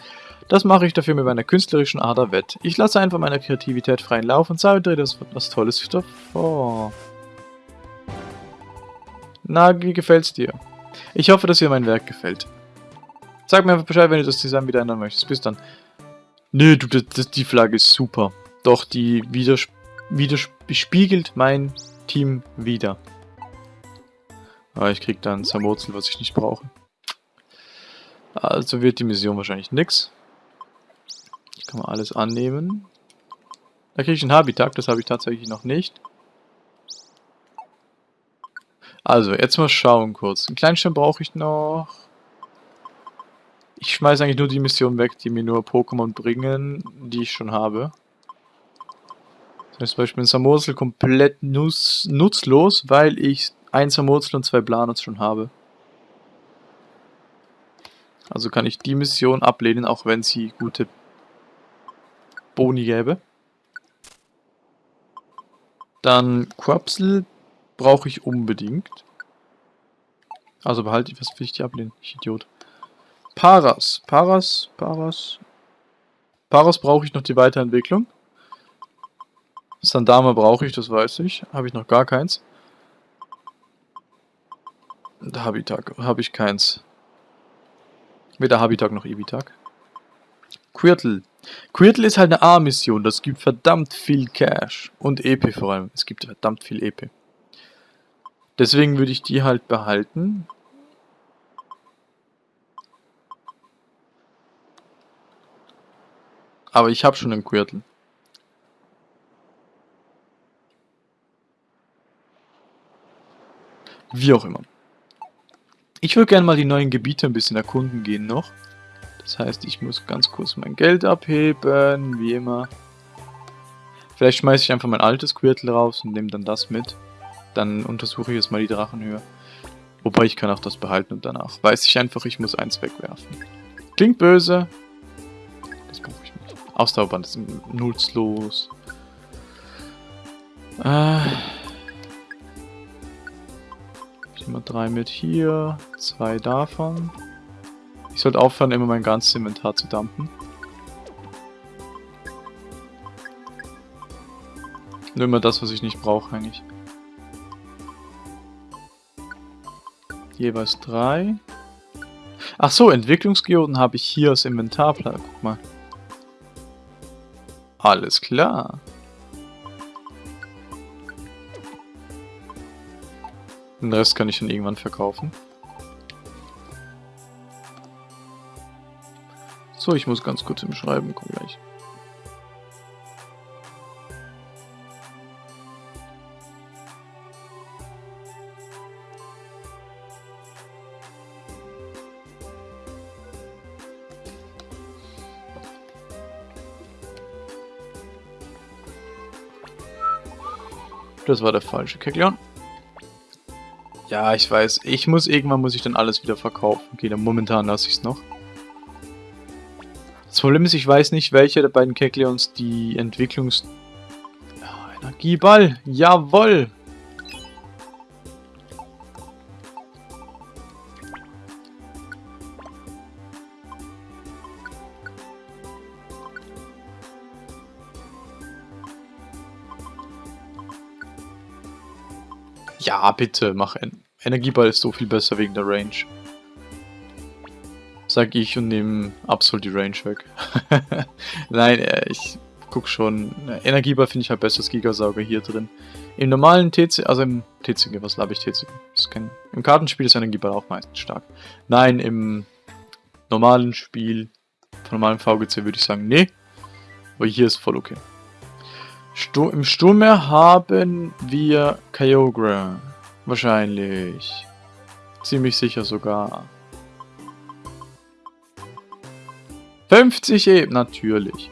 Das mache ich dafür mit meiner künstlerischen Ader wett. Ich lasse einfach meiner Kreativität freien Lauf und zaubere das was Tolles davor. Na, wie gefällt's dir? Ich hoffe, dass dir mein Werk gefällt. Sag mir einfach Bescheid, wenn du das Design wieder ändern möchtest. Bis dann. Nö, du, das, das, die Flagge ist super. Doch die widerspiegelt mein Team wieder. Aber ich krieg dann Zermurzel, was ich nicht brauche. Also wird die Mission wahrscheinlich nix. Ich kann mal alles annehmen. Da kriege ich einen Habitat, das habe ich tatsächlich noch nicht. Also, jetzt mal schauen kurz. Einen Kleinstein brauche ich noch. Ich schmeiße eigentlich nur die Missionen weg, die mir nur Pokémon bringen, die ich schon habe. Zum Beispiel ein Samursel komplett nutz nutzlos, weil ich ein Samursel und zwei Planos schon habe. Also kann ich die Mission ablehnen, auch wenn sie gute Boni gäbe. Dann Quapsel brauche ich unbedingt. Also behalte ich, was will ich die ablehnen? Ich Idiot. Paras. Paras, Paras. Paras brauche ich noch die Weiterentwicklung. Sandama brauche ich, das weiß ich. Habe ich noch gar keins. Da Habitak habe ich keins. Weder Habitak noch Ibitak. Quirtle. Quirtle ist halt eine A-Mission. Das gibt verdammt viel Cash. Und EP vor allem. Es gibt verdammt viel EP. Deswegen würde ich die halt behalten. Aber ich habe schon einen Quirtle. Wie auch immer. Ich würde gerne mal die neuen Gebiete ein bisschen erkunden gehen noch. Das heißt, ich muss ganz kurz mein Geld abheben, wie immer. Vielleicht schmeiße ich einfach mein altes Quirtel raus und nehme dann das mit. Dann untersuche ich jetzt mal die Drachenhöhe. Wobei ich kann auch das behalten und danach weiß ich einfach, ich muss eins wegwerfen. Klingt böse. Ausdauerband ist nutzlos. Äh... Immer drei mit hier, zwei davon. Ich sollte aufhören, immer mein ganzes Inventar zu dumpen. Nur immer das, was ich nicht brauche eigentlich. Jeweils drei. Ach so, Entwicklungsgeoden habe ich hier als Inventarplatz. Guck mal. Alles klar. Den Rest kann ich dann irgendwann verkaufen. So, ich muss ganz kurz im Schreiben, komm gleich. Das war der falsche Keklion. Ja, ich weiß. Ich muss irgendwann muss ich dann alles wieder verkaufen. Okay, dann momentan lasse ich es noch. Das Problem ist, ich weiß nicht, welcher der beiden Kekleons die Entwicklungs... Energieball, jawoll! Ja, bitte, mach en Energieball ist so viel besser wegen der Range. Sag ich und nehme absolut die Range weg. [LAUGHS] Nein, äh, ich guck schon. Energieball finde ich halt besser als Gigasauger hier drin. Im normalen TC, also im TCG, was glaube ich TCG? Im Kartenspiel ist Energieball auch meistens stark. Nein, im normalen Spiel, von normalem VGC würde ich sagen, nee. Aber hier ist voll okay. Stu Im Sturmmeer haben wir Kyogre. Wahrscheinlich. Ziemlich sicher sogar. 50 Ebenen, natürlich.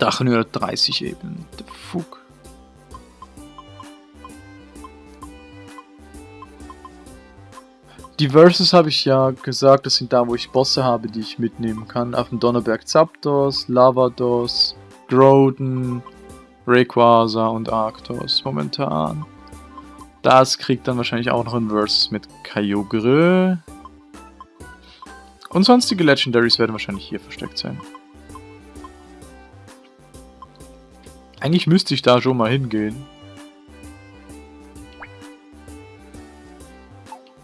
Drachenhöhe 30 Ebenen. The fuck. Die Verses habe ich ja gesagt, das sind da, wo ich Bosse habe, die ich mitnehmen kann. Auf dem Donnerberg Zapdos, Lavados, Groden, Rayquaza und Arctos momentan. Das kriegt dann wahrscheinlich auch noch ein Versus mit Kyogre. Und sonstige Legendaries werden wahrscheinlich hier versteckt sein. Eigentlich müsste ich da schon mal hingehen.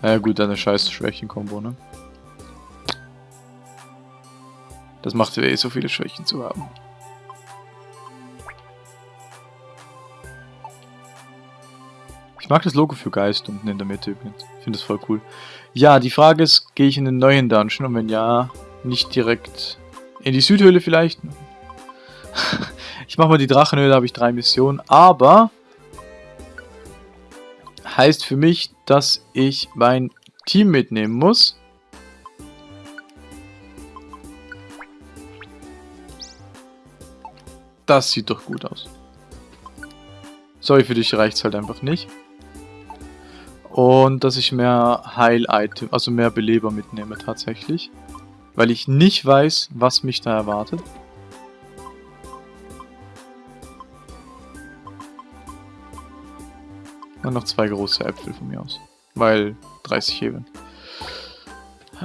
Ja gut, eine scheiß Schwächen-Kombo, ne? Das macht ja eh so viele Schwächen zu haben. Ich mag das Logo für Geist unten in der Mitte übrigens. Ich finde das voll cool. Ja, die Frage ist, gehe ich in den neuen Dungeon? Und wenn ja, nicht direkt in die Südhöhle vielleicht? [LAUGHS] ich mache mal die Drachenhöhle, da habe ich drei Missionen. Aber heißt für mich, dass ich mein Team mitnehmen muss. Das sieht doch gut aus. Sorry, für dich reicht es halt einfach nicht. Und dass ich mehr Heil-Item, also mehr Beleber mitnehme tatsächlich. Weil ich nicht weiß, was mich da erwartet. Und noch zwei große Äpfel von mir aus. Weil 30 Hebeln.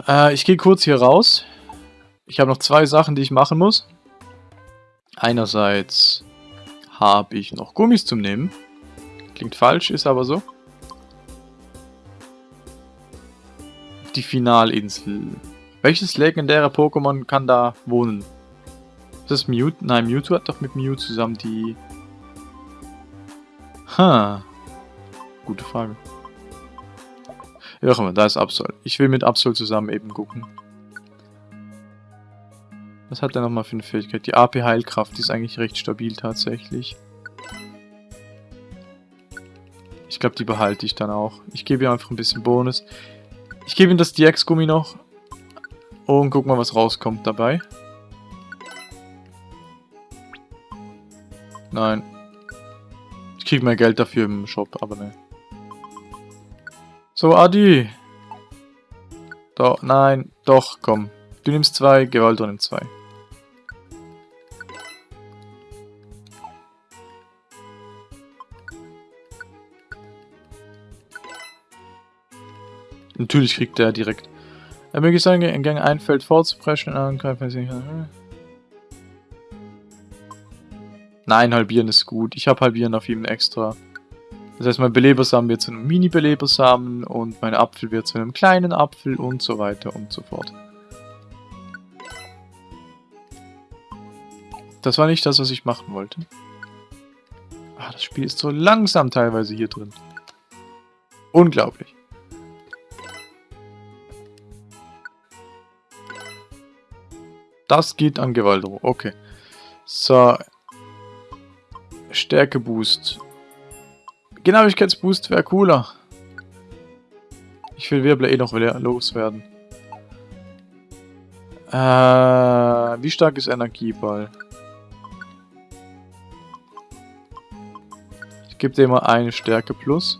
Äh, ich gehe kurz hier raus. Ich habe noch zwei Sachen, die ich machen muss. Einerseits habe ich noch Gummis zum Nehmen. Klingt falsch, ist aber so. Die Finalinsel. Welches legendäre Pokémon kann da wohnen? Ist das Mewtwo? Nein, Mewtwo hat doch mit Mew zusammen die... Ha. Gute Frage. Ja, mal, da ist Absol. Ich will mit Absol zusammen eben gucken. Was hat er nochmal für eine Fähigkeit? Die AP Heilkraft, die ist eigentlich recht stabil tatsächlich. Ich glaube, die behalte ich dann auch. Ich gebe ihr einfach ein bisschen Bonus. Ich gebe ihm das DX-Gummi noch. Und guck mal, was rauskommt dabei. Nein. Ich krieg mehr Geld dafür im Shop, aber ne. So, Adi. Doch, nein, doch, komm. Du nimmst zwei, Gewalt nimmt zwei. Natürlich kriegt der direkt. Er möge sagen, in Gang ein Feld vorzupreschen, angreifen. Nein, halbieren ist gut. Ich habe halbieren auf ihm extra. Das heißt, mein Belebersamen wird zu einem Mini-Belebersamen und mein Apfel wird zu einem kleinen Apfel und so weiter und so fort. Das war nicht das, was ich machen wollte. Ah, das Spiel ist so langsam teilweise hier drin. Unglaublich. Das geht an Gewaltro. Okay. So. Stärke-Boost. Genauigkeitsboost wäre cooler. Ich will Wirbler eh noch loswerden. Äh, wie stark ist Energieball? Ich gebe dir mal eine Stärke plus.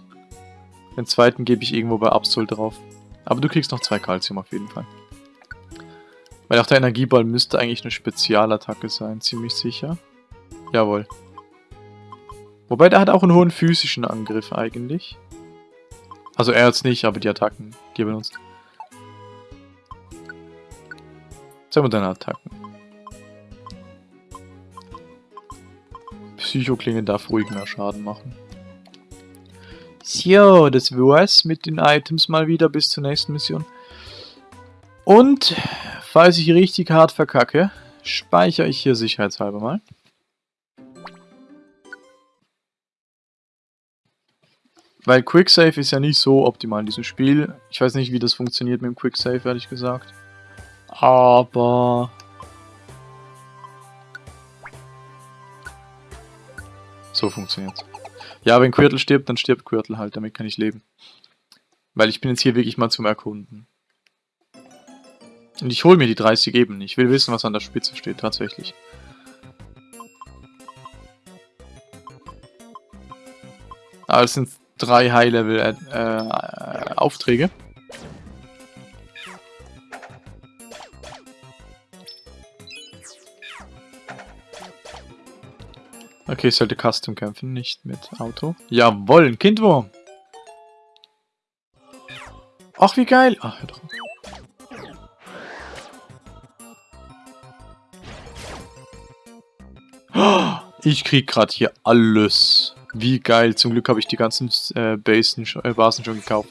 Den zweiten gebe ich irgendwo bei Absol drauf. Aber du kriegst noch zwei Calcium auf jeden Fall. Weil auch der Energieball müsste eigentlich eine Spezialattacke sein, ziemlich sicher. Jawohl. Wobei, der hat auch einen hohen physischen Angriff eigentlich. Also er jetzt nicht, aber die Attacken, die er benutzt. Sagen wir deine Attacken. Psychoklinge darf ruhig mehr Schaden machen. So, das war's mit den Items mal wieder bis zur nächsten Mission. Und, falls ich richtig hart verkacke, speichere ich hier sicherheitshalber mal. Weil Quicksave ist ja nicht so optimal in diesem Spiel. Ich weiß nicht, wie das funktioniert mit dem Quicksave, ehrlich gesagt. Aber... So funktioniert's. Ja, wenn Quirtle stirbt, dann stirbt Quirtle halt. Damit kann ich leben. Weil ich bin jetzt hier wirklich mal zum Erkunden. Und ich hole mir die 30 eben. Ich will wissen, was an der Spitze steht, tatsächlich. Ah, es sind drei High-Level-Aufträge. Äh, okay, ich sollte Custom kämpfen, nicht mit Auto. Jawoll, ein Kindwurm. Ach, wie geil. Ach, hör doch. Ich krieg gerade hier alles. Wie geil. Zum Glück habe ich die ganzen äh, Basen, äh, Basen schon gekauft.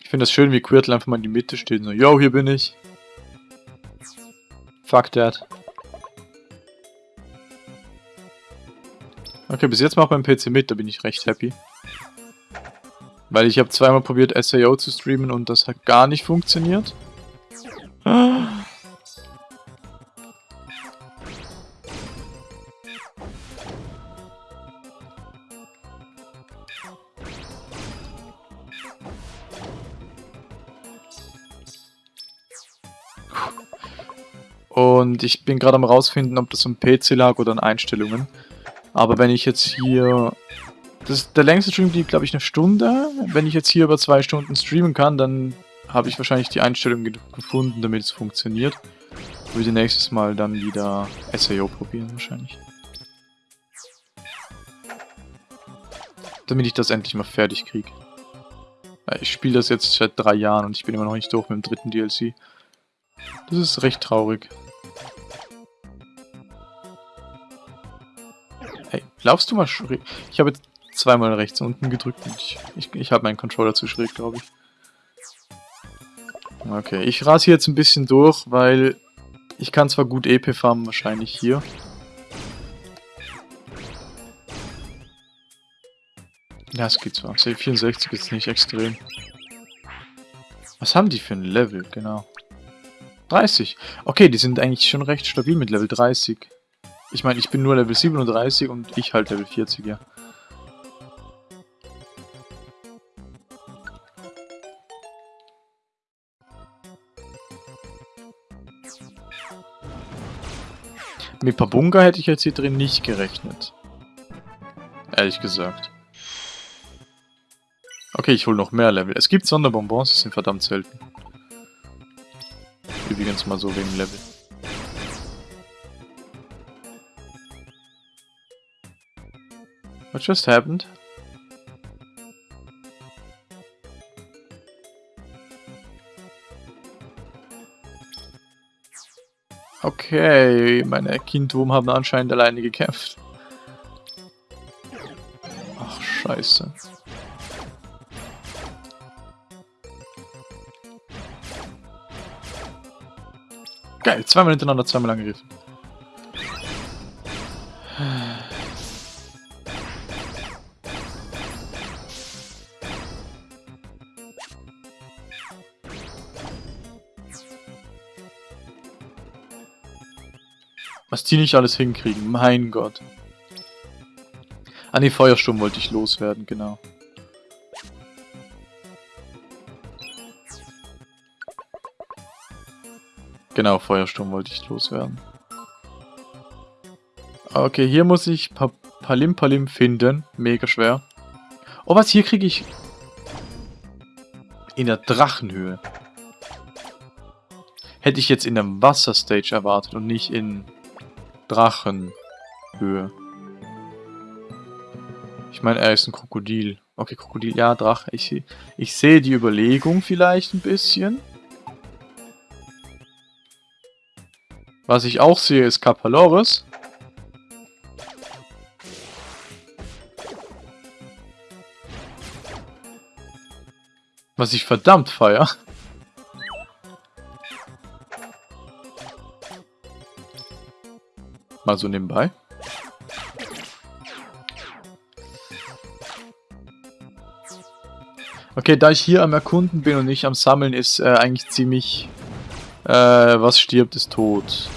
Ich finde das schön, wie Quirtle einfach mal in die Mitte steht. So, yo, hier bin ich. Fuck that. Okay, bis jetzt macht mein PC mit, da bin ich recht happy. Weil ich habe zweimal probiert SAO zu streamen und das hat gar nicht funktioniert. Und ich bin gerade am rausfinden, ob das am PC lag oder an Einstellungen. Aber wenn ich jetzt hier... Das, der längste Stream blieb, glaube ich, eine Stunde. Wenn ich jetzt hier über zwei Stunden streamen kann, dann habe ich wahrscheinlich die Einstellung gefunden, damit es funktioniert. Würde nächstes Mal dann wieder SAO probieren, wahrscheinlich. Damit ich das endlich mal fertig kriege. Ich spiele das jetzt seit drei Jahren und ich bin immer noch nicht durch mit dem dritten DLC. Das ist recht traurig. Hey, laufst du mal schräg? Ich habe jetzt zweimal rechts unten gedrückt und ich, ich, ich habe meinen Controller zu schräg, glaube ich. Okay, ich rase hier jetzt ein bisschen durch, weil ich kann zwar gut EP farmen, wahrscheinlich hier. Ja, es geht zwar. C64 ist nicht extrem. Was haben die für ein Level? Genau. 30. Okay, die sind eigentlich schon recht stabil mit Level 30. Ich meine, ich bin nur Level 37 und ich halt Level 40, ja. Mit Pabunga hätte ich jetzt hier drin nicht gerechnet. Ehrlich gesagt. Okay, ich hole noch mehr Level. Es gibt Sonderbonbons, die sind verdammt selten. Übrigens mal so wegen Level. What just happened? Okay, meine Kindwurm haben anscheinend alleine gekämpft. Ach, scheiße. Geil, zweimal hintereinander, zweimal angegriffen. Die nicht alles hinkriegen, mein Gott. Ah ne, Feuersturm wollte ich loswerden, genau. Genau, Feuersturm wollte ich loswerden. Okay, hier muss ich pa Palim Palim finden. Mega schwer. Oh, was? Hier kriege ich... In der Drachenhöhe. Hätte ich jetzt in der Wasserstage erwartet und nicht in Drachenhöhe. Ich meine, er ist ein Krokodil. Okay, Krokodil, ja, Drache. Ich, ich sehe die Überlegung vielleicht ein bisschen. Was ich auch sehe, ist Kapaloris. Was ich verdammt feier. Mal so nebenbei. Okay, da ich hier am Erkunden bin und nicht am Sammeln, ist äh, eigentlich ziemlich... Äh, was stirbt, ist tot.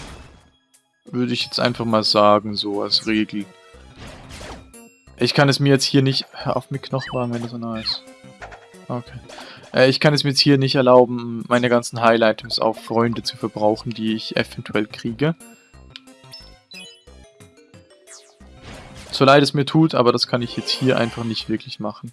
Würde ich jetzt einfach mal sagen, so als Regel. Ich kann es mir jetzt hier nicht... Hör auf mit Knochenwagen, wenn das so nice. Okay. Äh, ich kann es mir jetzt hier nicht erlauben, meine ganzen Highlight-Items auf Freunde zu verbrauchen, die ich eventuell kriege. So leid es mir tut, aber das kann ich jetzt hier einfach nicht wirklich machen.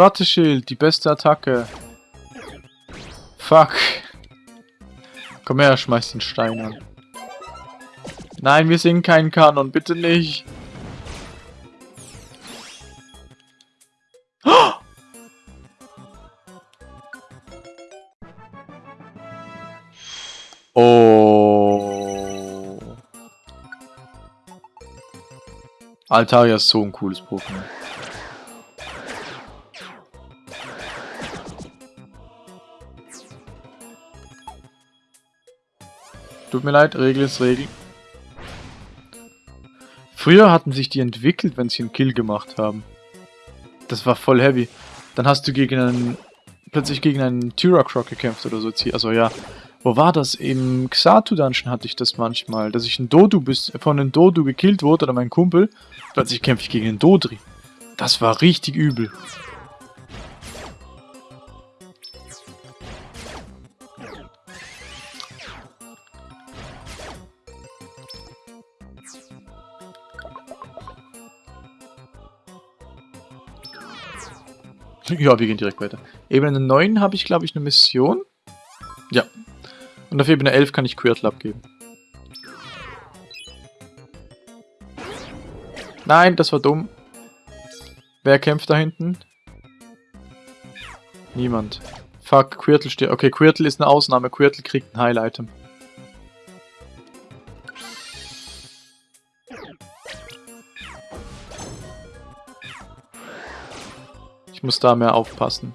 Nein. Warteschild, die beste Attacke. Fuck. Komm her, schmeiß den Stein an. Nein, wir sind kein Kanon, bitte nicht. Oh. Altaria ist so ein cooles Pokémon. Tut mir leid, Regel ist Regel. Früher hatten sich die entwickelt, wenn sie einen Kill gemacht haben. Das war voll heavy. Dann hast du gegen einen, plötzlich gegen einen Tyracroc gekämpft oder so. Also ja, wo war das? Im Xatu Dungeon hatte ich das manchmal, dass ich ein Dodu bis, von einem Dodu gekillt wurde oder mein Kumpel. Plötzlich kämpfe ich gegen einen Dodri. Das war richtig übel. Ja, wir gehen direkt weiter. Ebene 9 habe ich, glaube ich, eine Mission. Ja. Und auf Ebene 11 kann ich Quirtle abgeben. Nein, das war dumm. Wer kämpft da hinten? Niemand. Fuck, Quirtle steht. Okay, Quirtle ist eine Ausnahme. Quirtle kriegt ein Heil-Item. Muss da mehr aufpassen.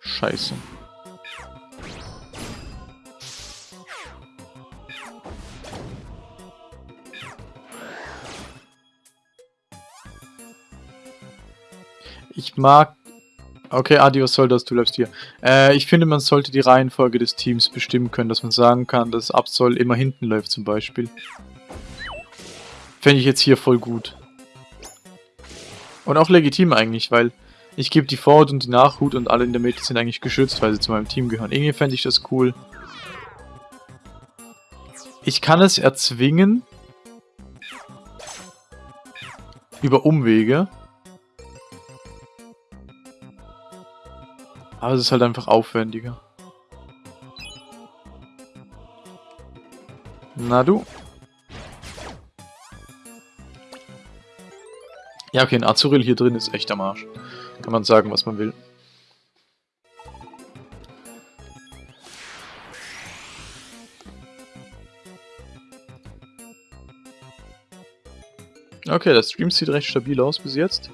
Scheiße. Ich mag... Okay, Adios Soldas, du bleibst hier. Äh, ich finde, man sollte die Reihenfolge des Teams bestimmen können, dass man sagen kann, dass Absol immer hinten läuft zum Beispiel. Fände ich jetzt hier voll gut. Und auch legitim eigentlich, weil ich gebe die Vorhut und die Nachhut und alle in der Mitte sind eigentlich geschützt, weil sie zu meinem Team gehören. Irgendwie fände ich das cool. Ich kann es erzwingen. Über Umwege. Aber es ist halt einfach aufwendiger. Na du. Ja, okay, ein Azuril hier drin ist echt am Arsch. Kann man sagen, was man will. Okay, der Stream sieht recht stabil aus bis jetzt.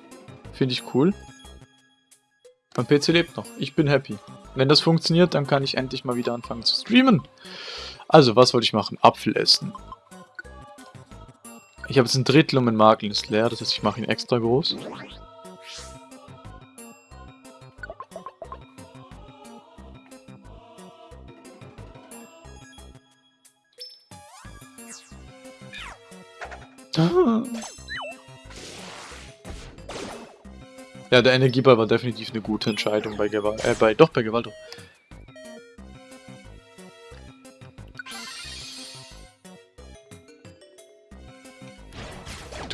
Finde ich cool. Mein PC lebt noch. Ich bin happy. Wenn das funktioniert, dann kann ich endlich mal wieder anfangen zu streamen. Also, was wollte ich machen? Apfel essen. Ich habe jetzt ein Drittel und mein Makel ist leer, das heißt, ich mache ihn extra groß. Ja, der Energieball war definitiv eine gute Entscheidung bei Gewalt, äh, bei, doch, bei Gewalt.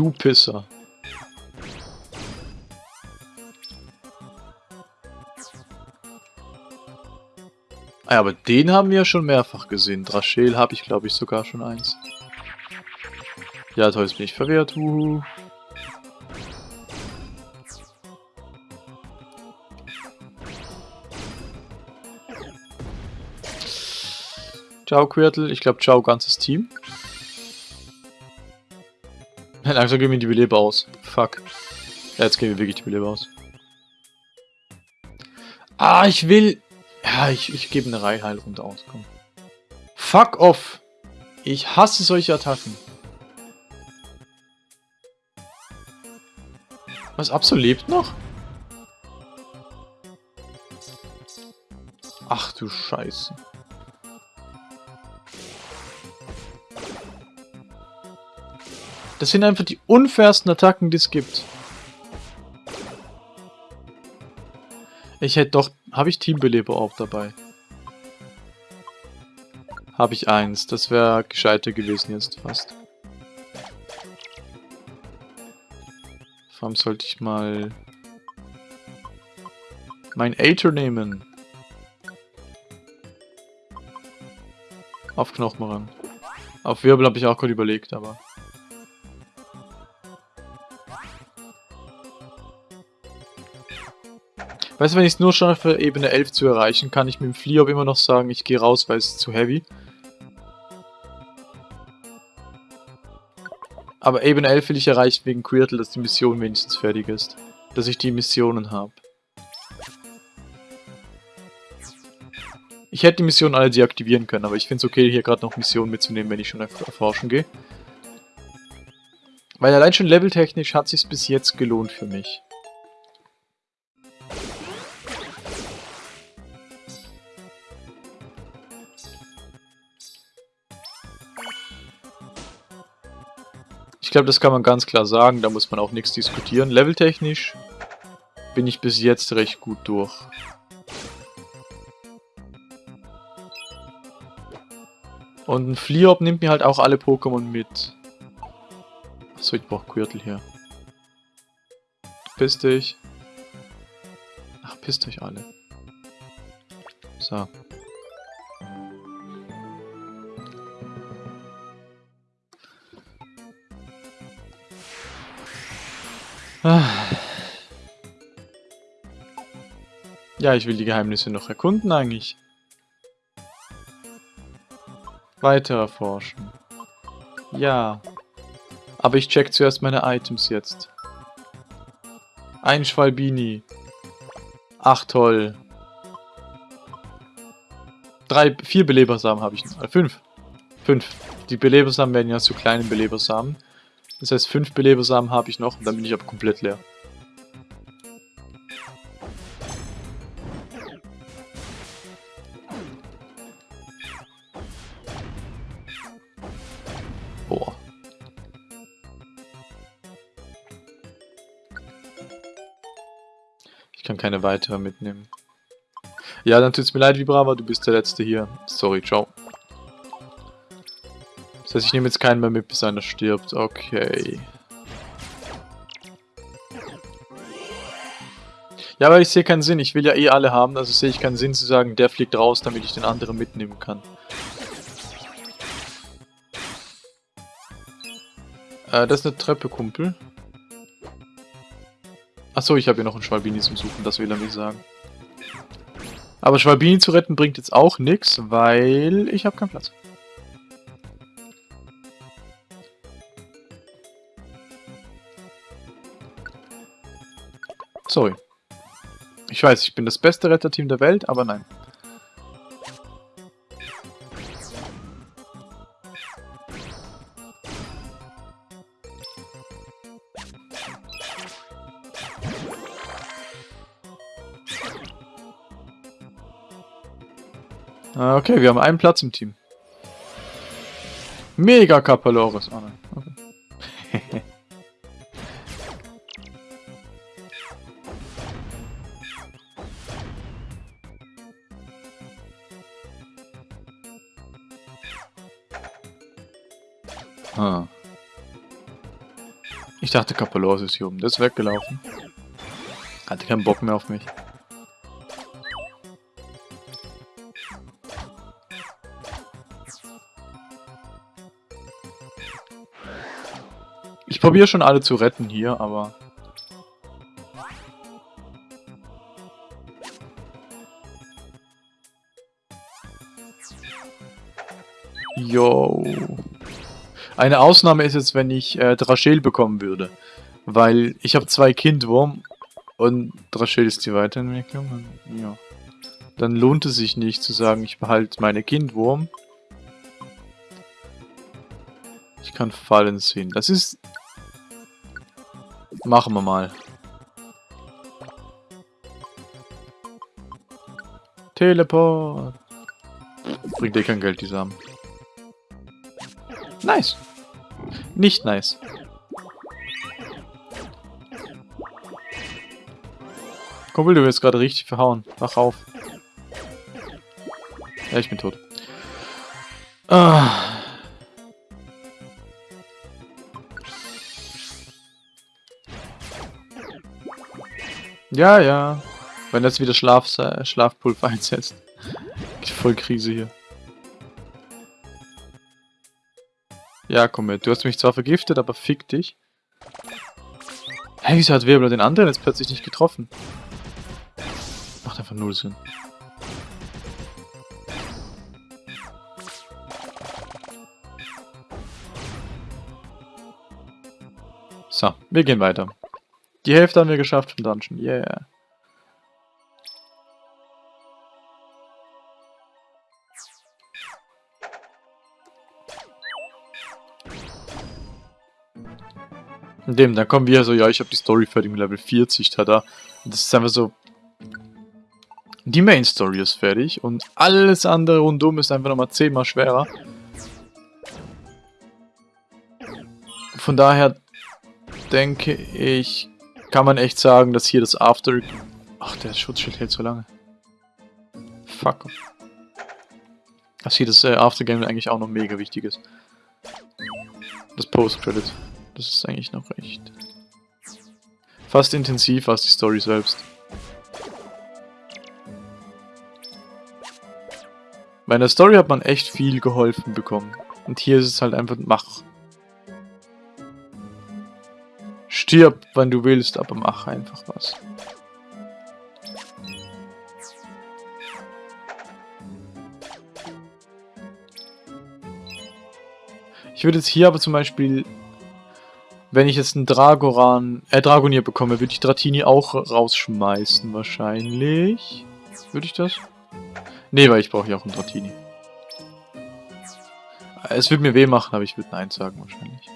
Du Pisser. Ah, aber den haben wir ja schon mehrfach gesehen. Drachel habe ich, glaube ich, sogar schon eins. Ja, toll, jetzt bin ich verwehrt. Uhu. Ciao, Quirtle. Ich glaube, ciao, ganzes Team. Langsam gehen wir die Beleber aus. Fuck. Ja, jetzt gehen wir wirklich die Beleber aus. Ah, ich will... Ja, ich, ich gebe eine Reiheilrunde aus, komm. Fuck off. Ich hasse solche Attacken. Was, Absol lebt noch? Ach du Scheiße. Das sind einfach die unfairsten Attacken, die es gibt. Ich hätte doch... Habe ich Teambeleber auch dabei? Habe ich eins. Das wäre gescheiter gewesen jetzt fast. Vor allem sollte ich mal... Mein Aether nehmen. Auf Knochenrang. Auf Wirbel habe ich auch gerade überlegt, aber... Weißt du, wenn ich es nur schaffe, Ebene 11 zu erreichen, kann ich mit dem Fliehop immer noch sagen, ich gehe raus, weil es zu heavy. Aber Ebene 11 will ich erreichen wegen Quirtle, dass die Mission wenigstens fertig ist. Dass ich die Missionen habe. Ich hätte die Missionen alle deaktivieren können, aber ich finde es okay, hier gerade noch Missionen mitzunehmen, wenn ich schon erforschen gehe. Weil allein schon leveltechnisch hat es sich bis jetzt gelohnt für mich. Ich glaube, das kann man ganz klar sagen, da muss man auch nichts diskutieren. Leveltechnisch bin ich bis jetzt recht gut durch. Und ein Fliop nimmt mir halt auch alle Pokémon mit. Achso, ich brauche Gürtel hier. Piss dich. Ach, pisst euch alle. So. Ja, ich will die Geheimnisse noch erkunden eigentlich. Weiter erforschen. Ja. Aber ich check zuerst meine Items jetzt. Ein Schwalbini. Ach toll. Drei, vier Belebersamen habe ich. Äh, fünf. Fünf. Die Belebersamen werden ja zu kleinen Belebersamen. Das heißt, fünf Belebersamen habe ich noch und dann bin ich aber komplett leer. Boah. Ich kann keine weitere mitnehmen. Ja, dann tut's mir leid, Vibrava, du bist der Letzte hier. Sorry, ciao. Das heißt, ich nehme jetzt keinen mehr mit, bis einer stirbt. Okay. Ja, aber ich sehe keinen Sinn. Ich will ja eh alle haben, also sehe ich keinen Sinn zu sagen, der fliegt raus, damit ich den anderen mitnehmen kann. Äh, das ist eine Treppe, Kumpel. Achso, ich habe hier noch einen Schwalbini zum Suchen, das will er mir sagen. Aber Schwalbini zu retten bringt jetzt auch nichts, weil ich habe keinen Platz. Sorry. Ich weiß, ich bin das beste Retterteam der Welt, aber nein. Ah, okay, wir haben einen Platz im Team. Mega Kapaloris. Oh nein. Okay. Ich dachte, Kapalos ist hier oben. Das ist weggelaufen. Hatte keinen Bock mehr auf mich. Ich probiere schon alle zu retten hier, aber... Yo. Eine Ausnahme ist jetzt, wenn ich äh, Drachel bekommen würde. Weil ich habe zwei Kindwurm und Drachel ist die Weiterentwicklung. Ja. Dann lohnt es sich nicht zu sagen, ich behalte meine Kindwurm. Ich kann Fallen sehen. Das ist... Machen wir mal. Teleport. Bringt dir kein Geld, die Samen. Nice. Nicht nice. Kumpel, du wirst gerade richtig verhauen. Wach auf. Ja, ich bin tot. Ah. Ja, ja. Wenn das wieder Schlaf Schlafpulver [LAUGHS] einsetzt. Voll Krise hier. Ja, komm mit. Du hast mich zwar vergiftet, aber fick dich. Hä, wieso hat Wirbler den anderen jetzt plötzlich nicht getroffen? Macht einfach null Sinn. So, wir gehen weiter. Die Hälfte haben wir geschafft vom Dungeon. Yeah. Dem, dann kommen wir so, ja, ich habe die Story fertig mit Level 40, tada. Und das ist einfach so... Die Main Story ist fertig und alles andere rundum ist einfach nochmal zehnmal schwerer. Von daher denke ich, kann man echt sagen, dass hier das After... Ach, der Schutzschild hält so lange. Fuck. Dass hier das äh, Aftergame eigentlich auch noch mega wichtig ist. Das Post-Credit. Das ist eigentlich noch recht... Fast intensiv als die Story selbst. Bei der Story hat man echt viel geholfen bekommen. Und hier ist es halt einfach, mach. Stirb, wann du willst, aber mach einfach was. Ich würde jetzt hier aber zum Beispiel wenn ich jetzt einen Dragoran, äh, Dragonier bekomme, würde ich Dratini auch rausschmeißen, wahrscheinlich. Würde ich das? Nee, weil ich brauche ja auch einen Dratini. Es würde mir weh machen, aber ich würde Nein sagen, wahrscheinlich.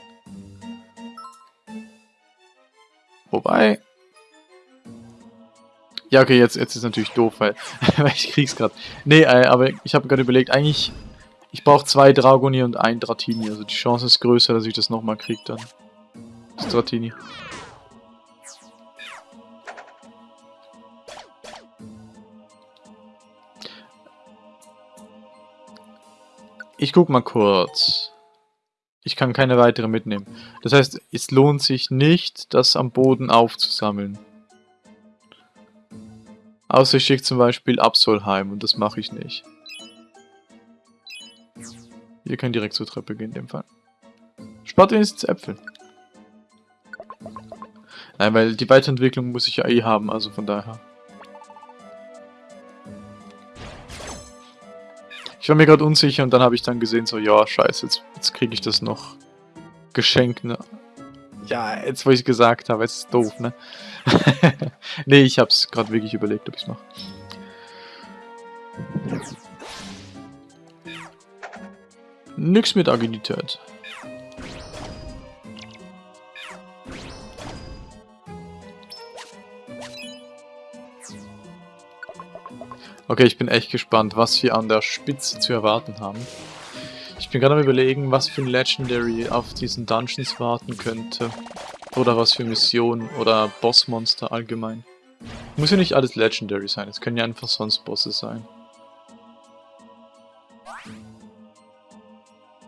Wobei... Ja, okay, jetzt, jetzt ist natürlich doof, weil, [LAUGHS] weil ich krieg's gerade. Nee, äh, aber ich habe gerade überlegt, eigentlich... Ich brauche zwei Dragonier und ein Dratini, also die Chance ist größer, dass ich das nochmal kriege dann. Stratini. Ich guck mal kurz. Ich kann keine weitere mitnehmen. Das heißt, es lohnt sich nicht, das am Boden aufzusammeln. Außer ich schicke zum Beispiel Absolheim und das mache ich nicht. Ihr könnt direkt zur Treppe gehen in dem Fall. Spart wenigstens Äpfel. Nein, weil die Weiterentwicklung muss ich ja eh haben, also von daher. Ich war mir gerade unsicher und dann habe ich dann gesehen, so, ja, scheiße, jetzt, jetzt kriege ich das noch geschenkt, ne? Ja, jetzt wo ich gesagt habe, jetzt ist doof, ne? [LAUGHS] nee, ich habe es gerade wirklich überlegt, ob ich es mache. Nix mit Agilität. Okay, ich bin echt gespannt, was wir an der Spitze zu erwarten haben. Ich bin gerade am überlegen, was für ein Legendary auf diesen Dungeons warten könnte. Oder was für Missionen oder Bossmonster allgemein. Muss ja nicht alles Legendary sein, es können ja einfach sonst Bosse sein.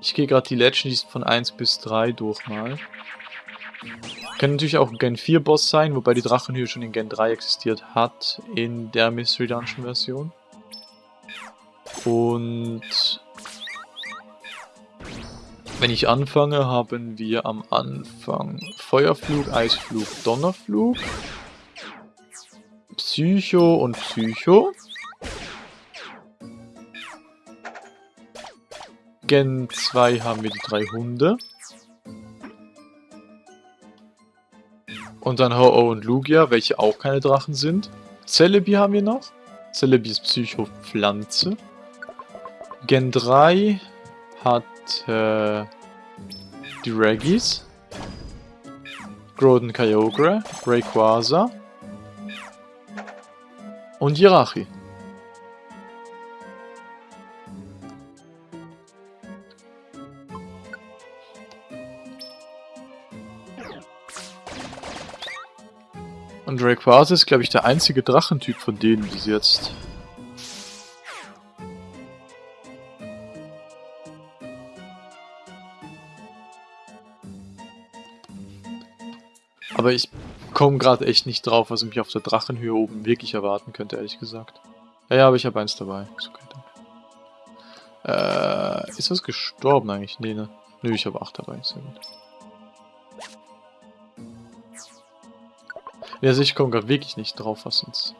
Ich gehe gerade die Legends von 1 bis 3 durch mal. Kann natürlich auch ein Gen 4 Boss sein, wobei die Drachenhöhe schon in Gen 3 existiert hat, in der Mystery Dungeon Version. Und wenn ich anfange, haben wir am Anfang Feuerflug, Eisflug, Donnerflug, Psycho und Psycho. Gen 2 haben wir die drei Hunde. Und dann Ho-Oh und Lugia, welche auch keine Drachen sind. Celebi haben wir noch. Celebi ist Psycho-Pflanze. Gen 3 hat äh, die Reggies. Groden Kyogre, Rayquaza und Jirachi. Und Rayquaza ist, glaube ich, der einzige Drachentyp von denen bis jetzt. Aber ich komme gerade echt nicht drauf, was mich auf der Drachenhöhe oben wirklich erwarten könnte, ehrlich gesagt. Ja, ja, aber ich habe eins dabei. Ist okay. Äh, ist das gestorben eigentlich? Nee, ne? Nö, ich habe acht dabei. Sehr gut. Ja, also ich komme gerade wirklich nicht drauf, was uns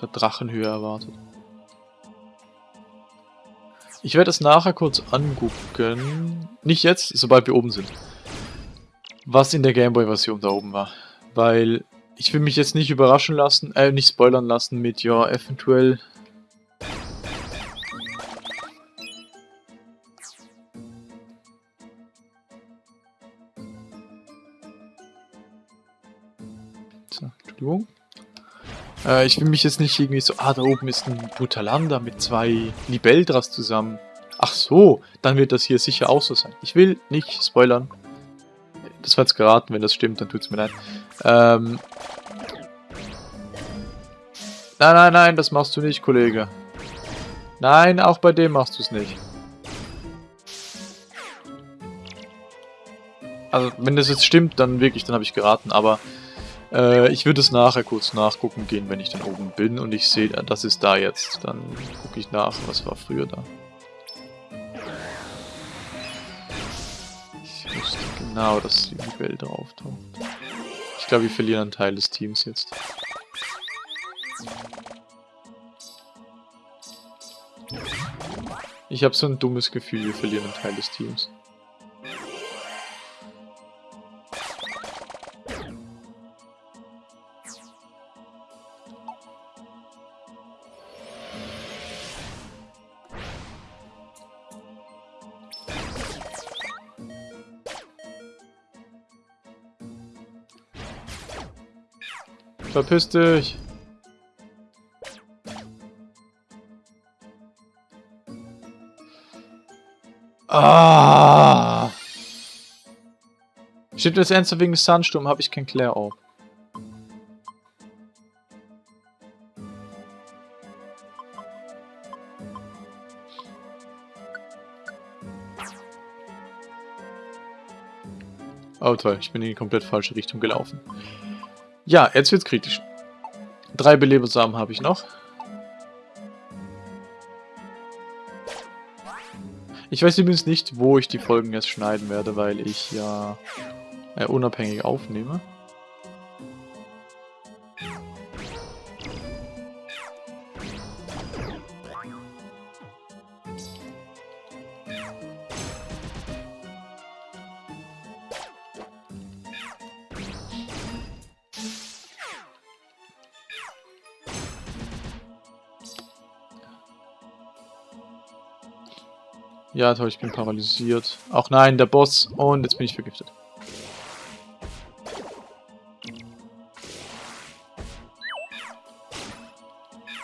der Drachenhöhe erwartet. Ich werde es nachher kurz angucken. Nicht jetzt, sobald wir oben sind. Was in der Gameboy-Version da oben war. Weil ich will mich jetzt nicht überraschen lassen, äh, nicht spoilern lassen mit, ja, eventuell... Äh, ich will mich jetzt nicht irgendwie so, ah, da oben ist ein Butalanda mit zwei Libeldras zusammen. Ach so, dann wird das hier sicher auch so sein. Ich will nicht spoilern. Das war jetzt geraten, wenn das stimmt, dann tut's mir leid. Ähm. Nein, nein, nein, das machst du nicht, Kollege. Nein, auch bei dem machst du es nicht. Also, wenn das jetzt stimmt, dann wirklich, dann habe ich geraten, aber äh, ich würde es nachher kurz nachgucken gehen, wenn ich dann oben bin und ich sehe, das ist da jetzt. Dann gucke ich nach, was war früher da. Ich wusste genau, dass die Welt auftaucht. Ich glaube, wir verlieren einen Teil des Teams jetzt. Ich habe so ein dummes Gefühl, wir verlieren einen Teil des Teams. Verpiss dich! Ah! Stimmt das ernsthaft wegen Sandsturm habe ich kein Claire auf. Oh toll, ich bin in die komplett falsche Richtung gelaufen. Ja, jetzt wird's kritisch. Drei Belebersamen habe ich noch. Ich weiß übrigens nicht, wo ich die Folgen jetzt schneiden werde, weil ich ja äh, unabhängig aufnehme. Ja, toll, ich bin paralysiert. Auch nein, der Boss. Und jetzt bin ich vergiftet.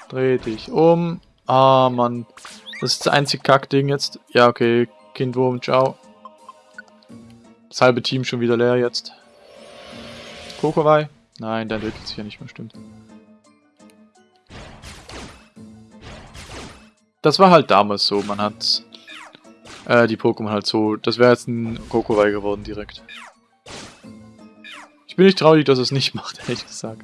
Dreh dich um. Ah, Mann. Das ist das einzige Kackding jetzt. Ja, okay. Kindwurm, ciao. Das halbe Team schon wieder leer jetzt. Kokowai? Nein, der entwickelt sich ja nicht mehr, stimmt. Das war halt damals so. Man hat Äh, die Pokémon halt so. Das wäre jetzt ein Kokowai geworden direkt. Ich bin nicht traurig, dass es nicht [LAUGHS] macht, ehrlich gesagt.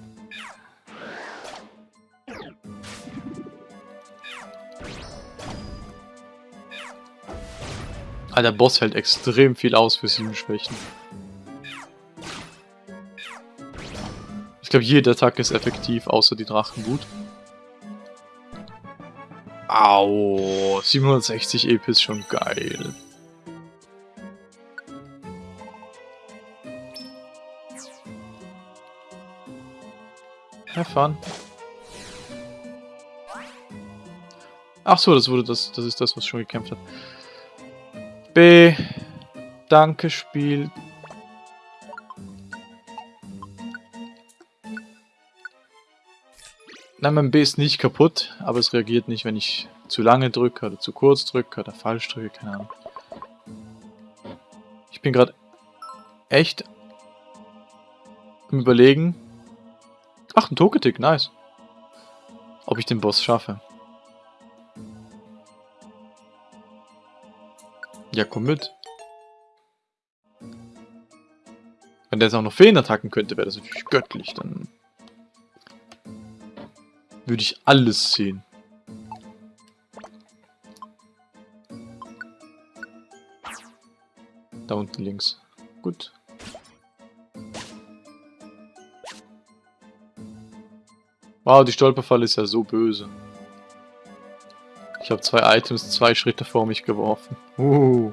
Ah, der Boss hält extrem viel aus für sieben Schwächen. Ich glaube, jede Attacke ist effektiv, außer die Drachenwut. Au, 760 EP ist schon geil. Have fun. Ach so, das wurde das, das ist das, was schon gekämpft hat. B. Danke, Spiel. Nein, mein B ist nicht kaputt, aber es reagiert nicht, wenn ich zu lange drücke oder zu kurz drücke oder falsch drücke, keine Ahnung. Ich bin gerade echt im Überlegen. Ach, ein Togetic, nice. Ob ich den Boss schaffe. Ja, komm mit. Wenn der jetzt auch noch Feen attacken könnte, wäre das natürlich göttlich. Dann würde ich alles sehen. Da unten links. Gut. Wow, die Stolperfalle ist ja so böse. Ich habe zwei Items zwei Schritte vor mich geworfen. Uh.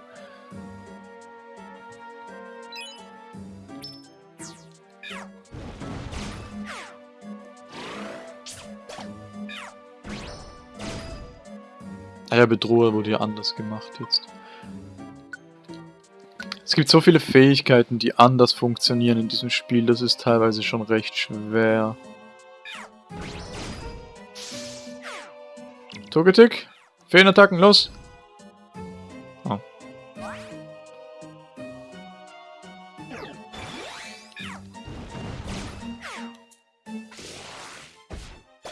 Bedroher wurde ja anders gemacht jetzt. Es gibt so viele Fähigkeiten, die anders funktionieren in diesem Spiel, das ist teilweise schon recht schwer. Togetic? Feenattacken, los! Oh.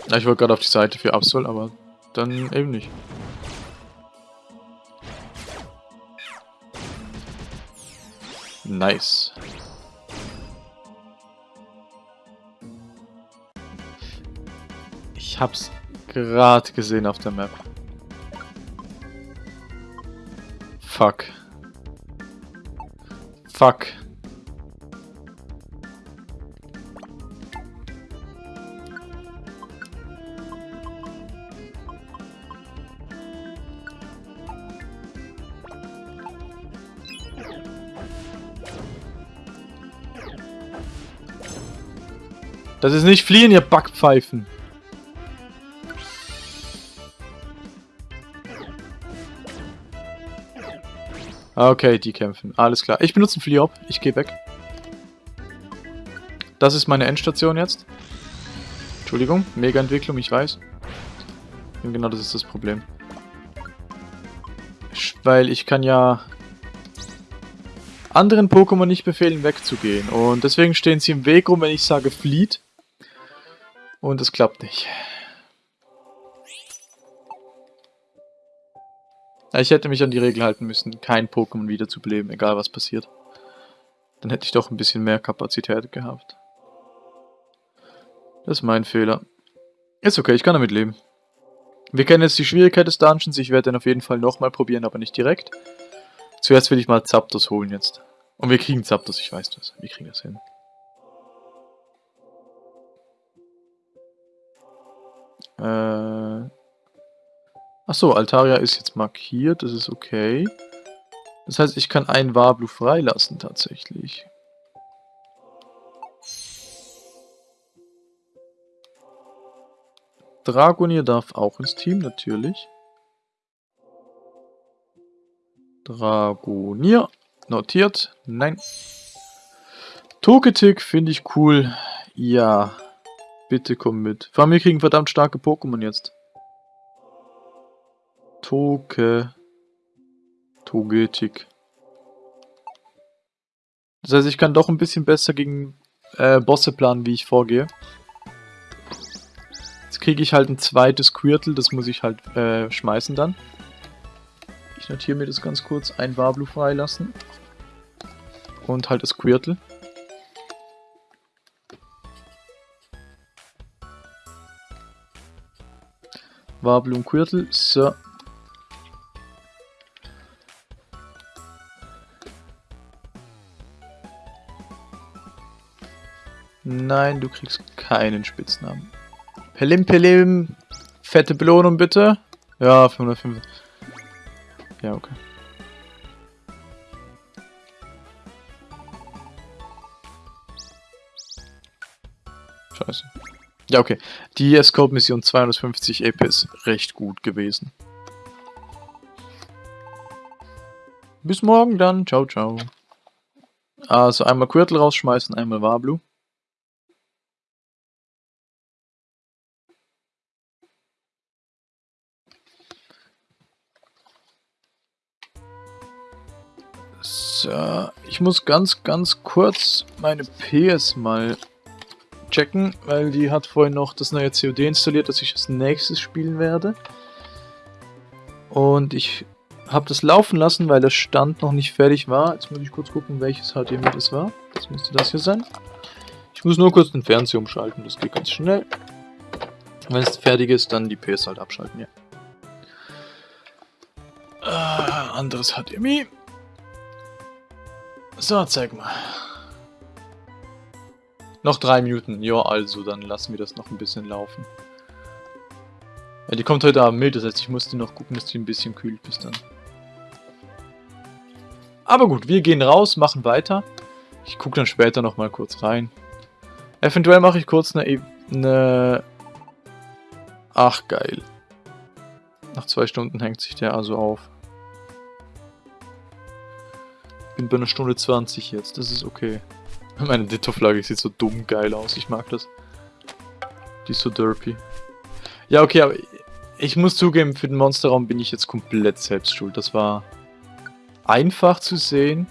Ich wollte gerade auf die Seite für Absol, aber dann eben nicht. Nice. Ich hab's gerade gesehen auf der Map. Fuck. Fuck. Das ist nicht fliehen, ihr Backpfeifen. Okay, die kämpfen. Alles klar. Ich benutze einen Fliop. Ich gehe weg. Das ist meine Endstation jetzt. Entschuldigung. Mega-Entwicklung, ich weiß. Und genau das ist das Problem. Weil ich kann ja anderen Pokémon nicht befehlen, wegzugehen. Und deswegen stehen sie im Weg rum, wenn ich sage flieht. Und es klappt nicht. Ich hätte mich an die Regel halten müssen, kein Pokémon wiederzubeleben, egal was passiert. Dann hätte ich doch ein bisschen mehr Kapazität gehabt. Das ist mein Fehler. Ist okay, ich kann damit leben. Wir kennen jetzt die Schwierigkeit des Dungeons, ich werde den auf jeden Fall nochmal probieren, aber nicht direkt. Zuerst will ich mal Zapdos holen jetzt. Und wir kriegen Zapdos, ich weiß das. Wir kriegen das hin. Äh, Achso, Altaria ist jetzt markiert, das ist okay. Das heißt, ich kann einen Wablu freilassen tatsächlich. Dragonier darf auch ins Team, natürlich. Dragonier. Notiert. Nein. Togetic finde ich cool. Ja. Bitte komm mit. Vor allem, wir kriegen verdammt starke Pokémon jetzt. Toke. Togetik. Das heißt, ich kann doch ein bisschen besser gegen äh, Bosse planen, wie ich vorgehe. Jetzt kriege ich halt ein zweites Quirtle, das muss ich halt äh, schmeißen dann. Ich notiere mir das ganz kurz. Ein Wablu freilassen. Und halt das Quirtel. Wablu und Quirtel. So. Nein, du kriegst keinen Spitznamen. Pelim Pelim. Fette Belohnung bitte. Ja, 505. Ja, okay. Scheiße. Ja, okay. Die Escort-Mission 250 EP ist recht gut gewesen. Bis morgen dann. Ciao, ciao. Also einmal Quirtle rausschmeißen, einmal Wablu. So, ich muss ganz, ganz kurz meine PS mal checken, weil die hat vorhin noch das neue COD installiert, das ich als nächstes spielen werde. Und ich habe das laufen lassen, weil der Stand noch nicht fertig war. Jetzt muss ich kurz gucken, welches HDMI das war. Das müsste das hier sein. Ich muss nur kurz den Fernseher umschalten, das geht ganz schnell. Wenn es fertig ist, dann die PS halt abschalten, ja. Äh, anderes HDMI. So, zeig mal. Noch drei Minuten. Ja, also, dann lassen wir das noch ein bisschen laufen. Ja, die kommt heute Abend mit, das heißt, ich musste noch gucken, dass die ein bisschen kühlt bis dann. Aber gut, wir gehen raus, machen weiter. Ich gucke dann später noch mal kurz rein. Eventuell mache ich kurz eine, e eine... Ach, geil. Nach zwei Stunden hängt sich der also auf bin bei einer Stunde 20 jetzt, das ist okay. [LAUGHS] Meine Ditto-Flagge sieht so dumm geil aus, ich mag das. Die ist so derpy. Ja, okay, aber ich muss zugeben, für den Monsterraum bin ich jetzt komplett selbst schuld. Das war einfach zu sehen.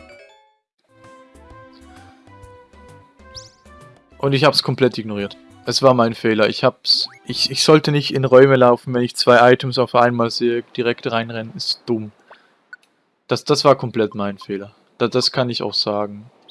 Und ich habe es komplett ignoriert. Es war mein Fehler. Ich hab's. Ich, ich sollte nicht in Räume laufen, wenn ich zwei Items auf einmal sehe, direkt reinrennen. Ist dumm. Das, das war komplett mein Fehler. Das, das kann ich auch sagen.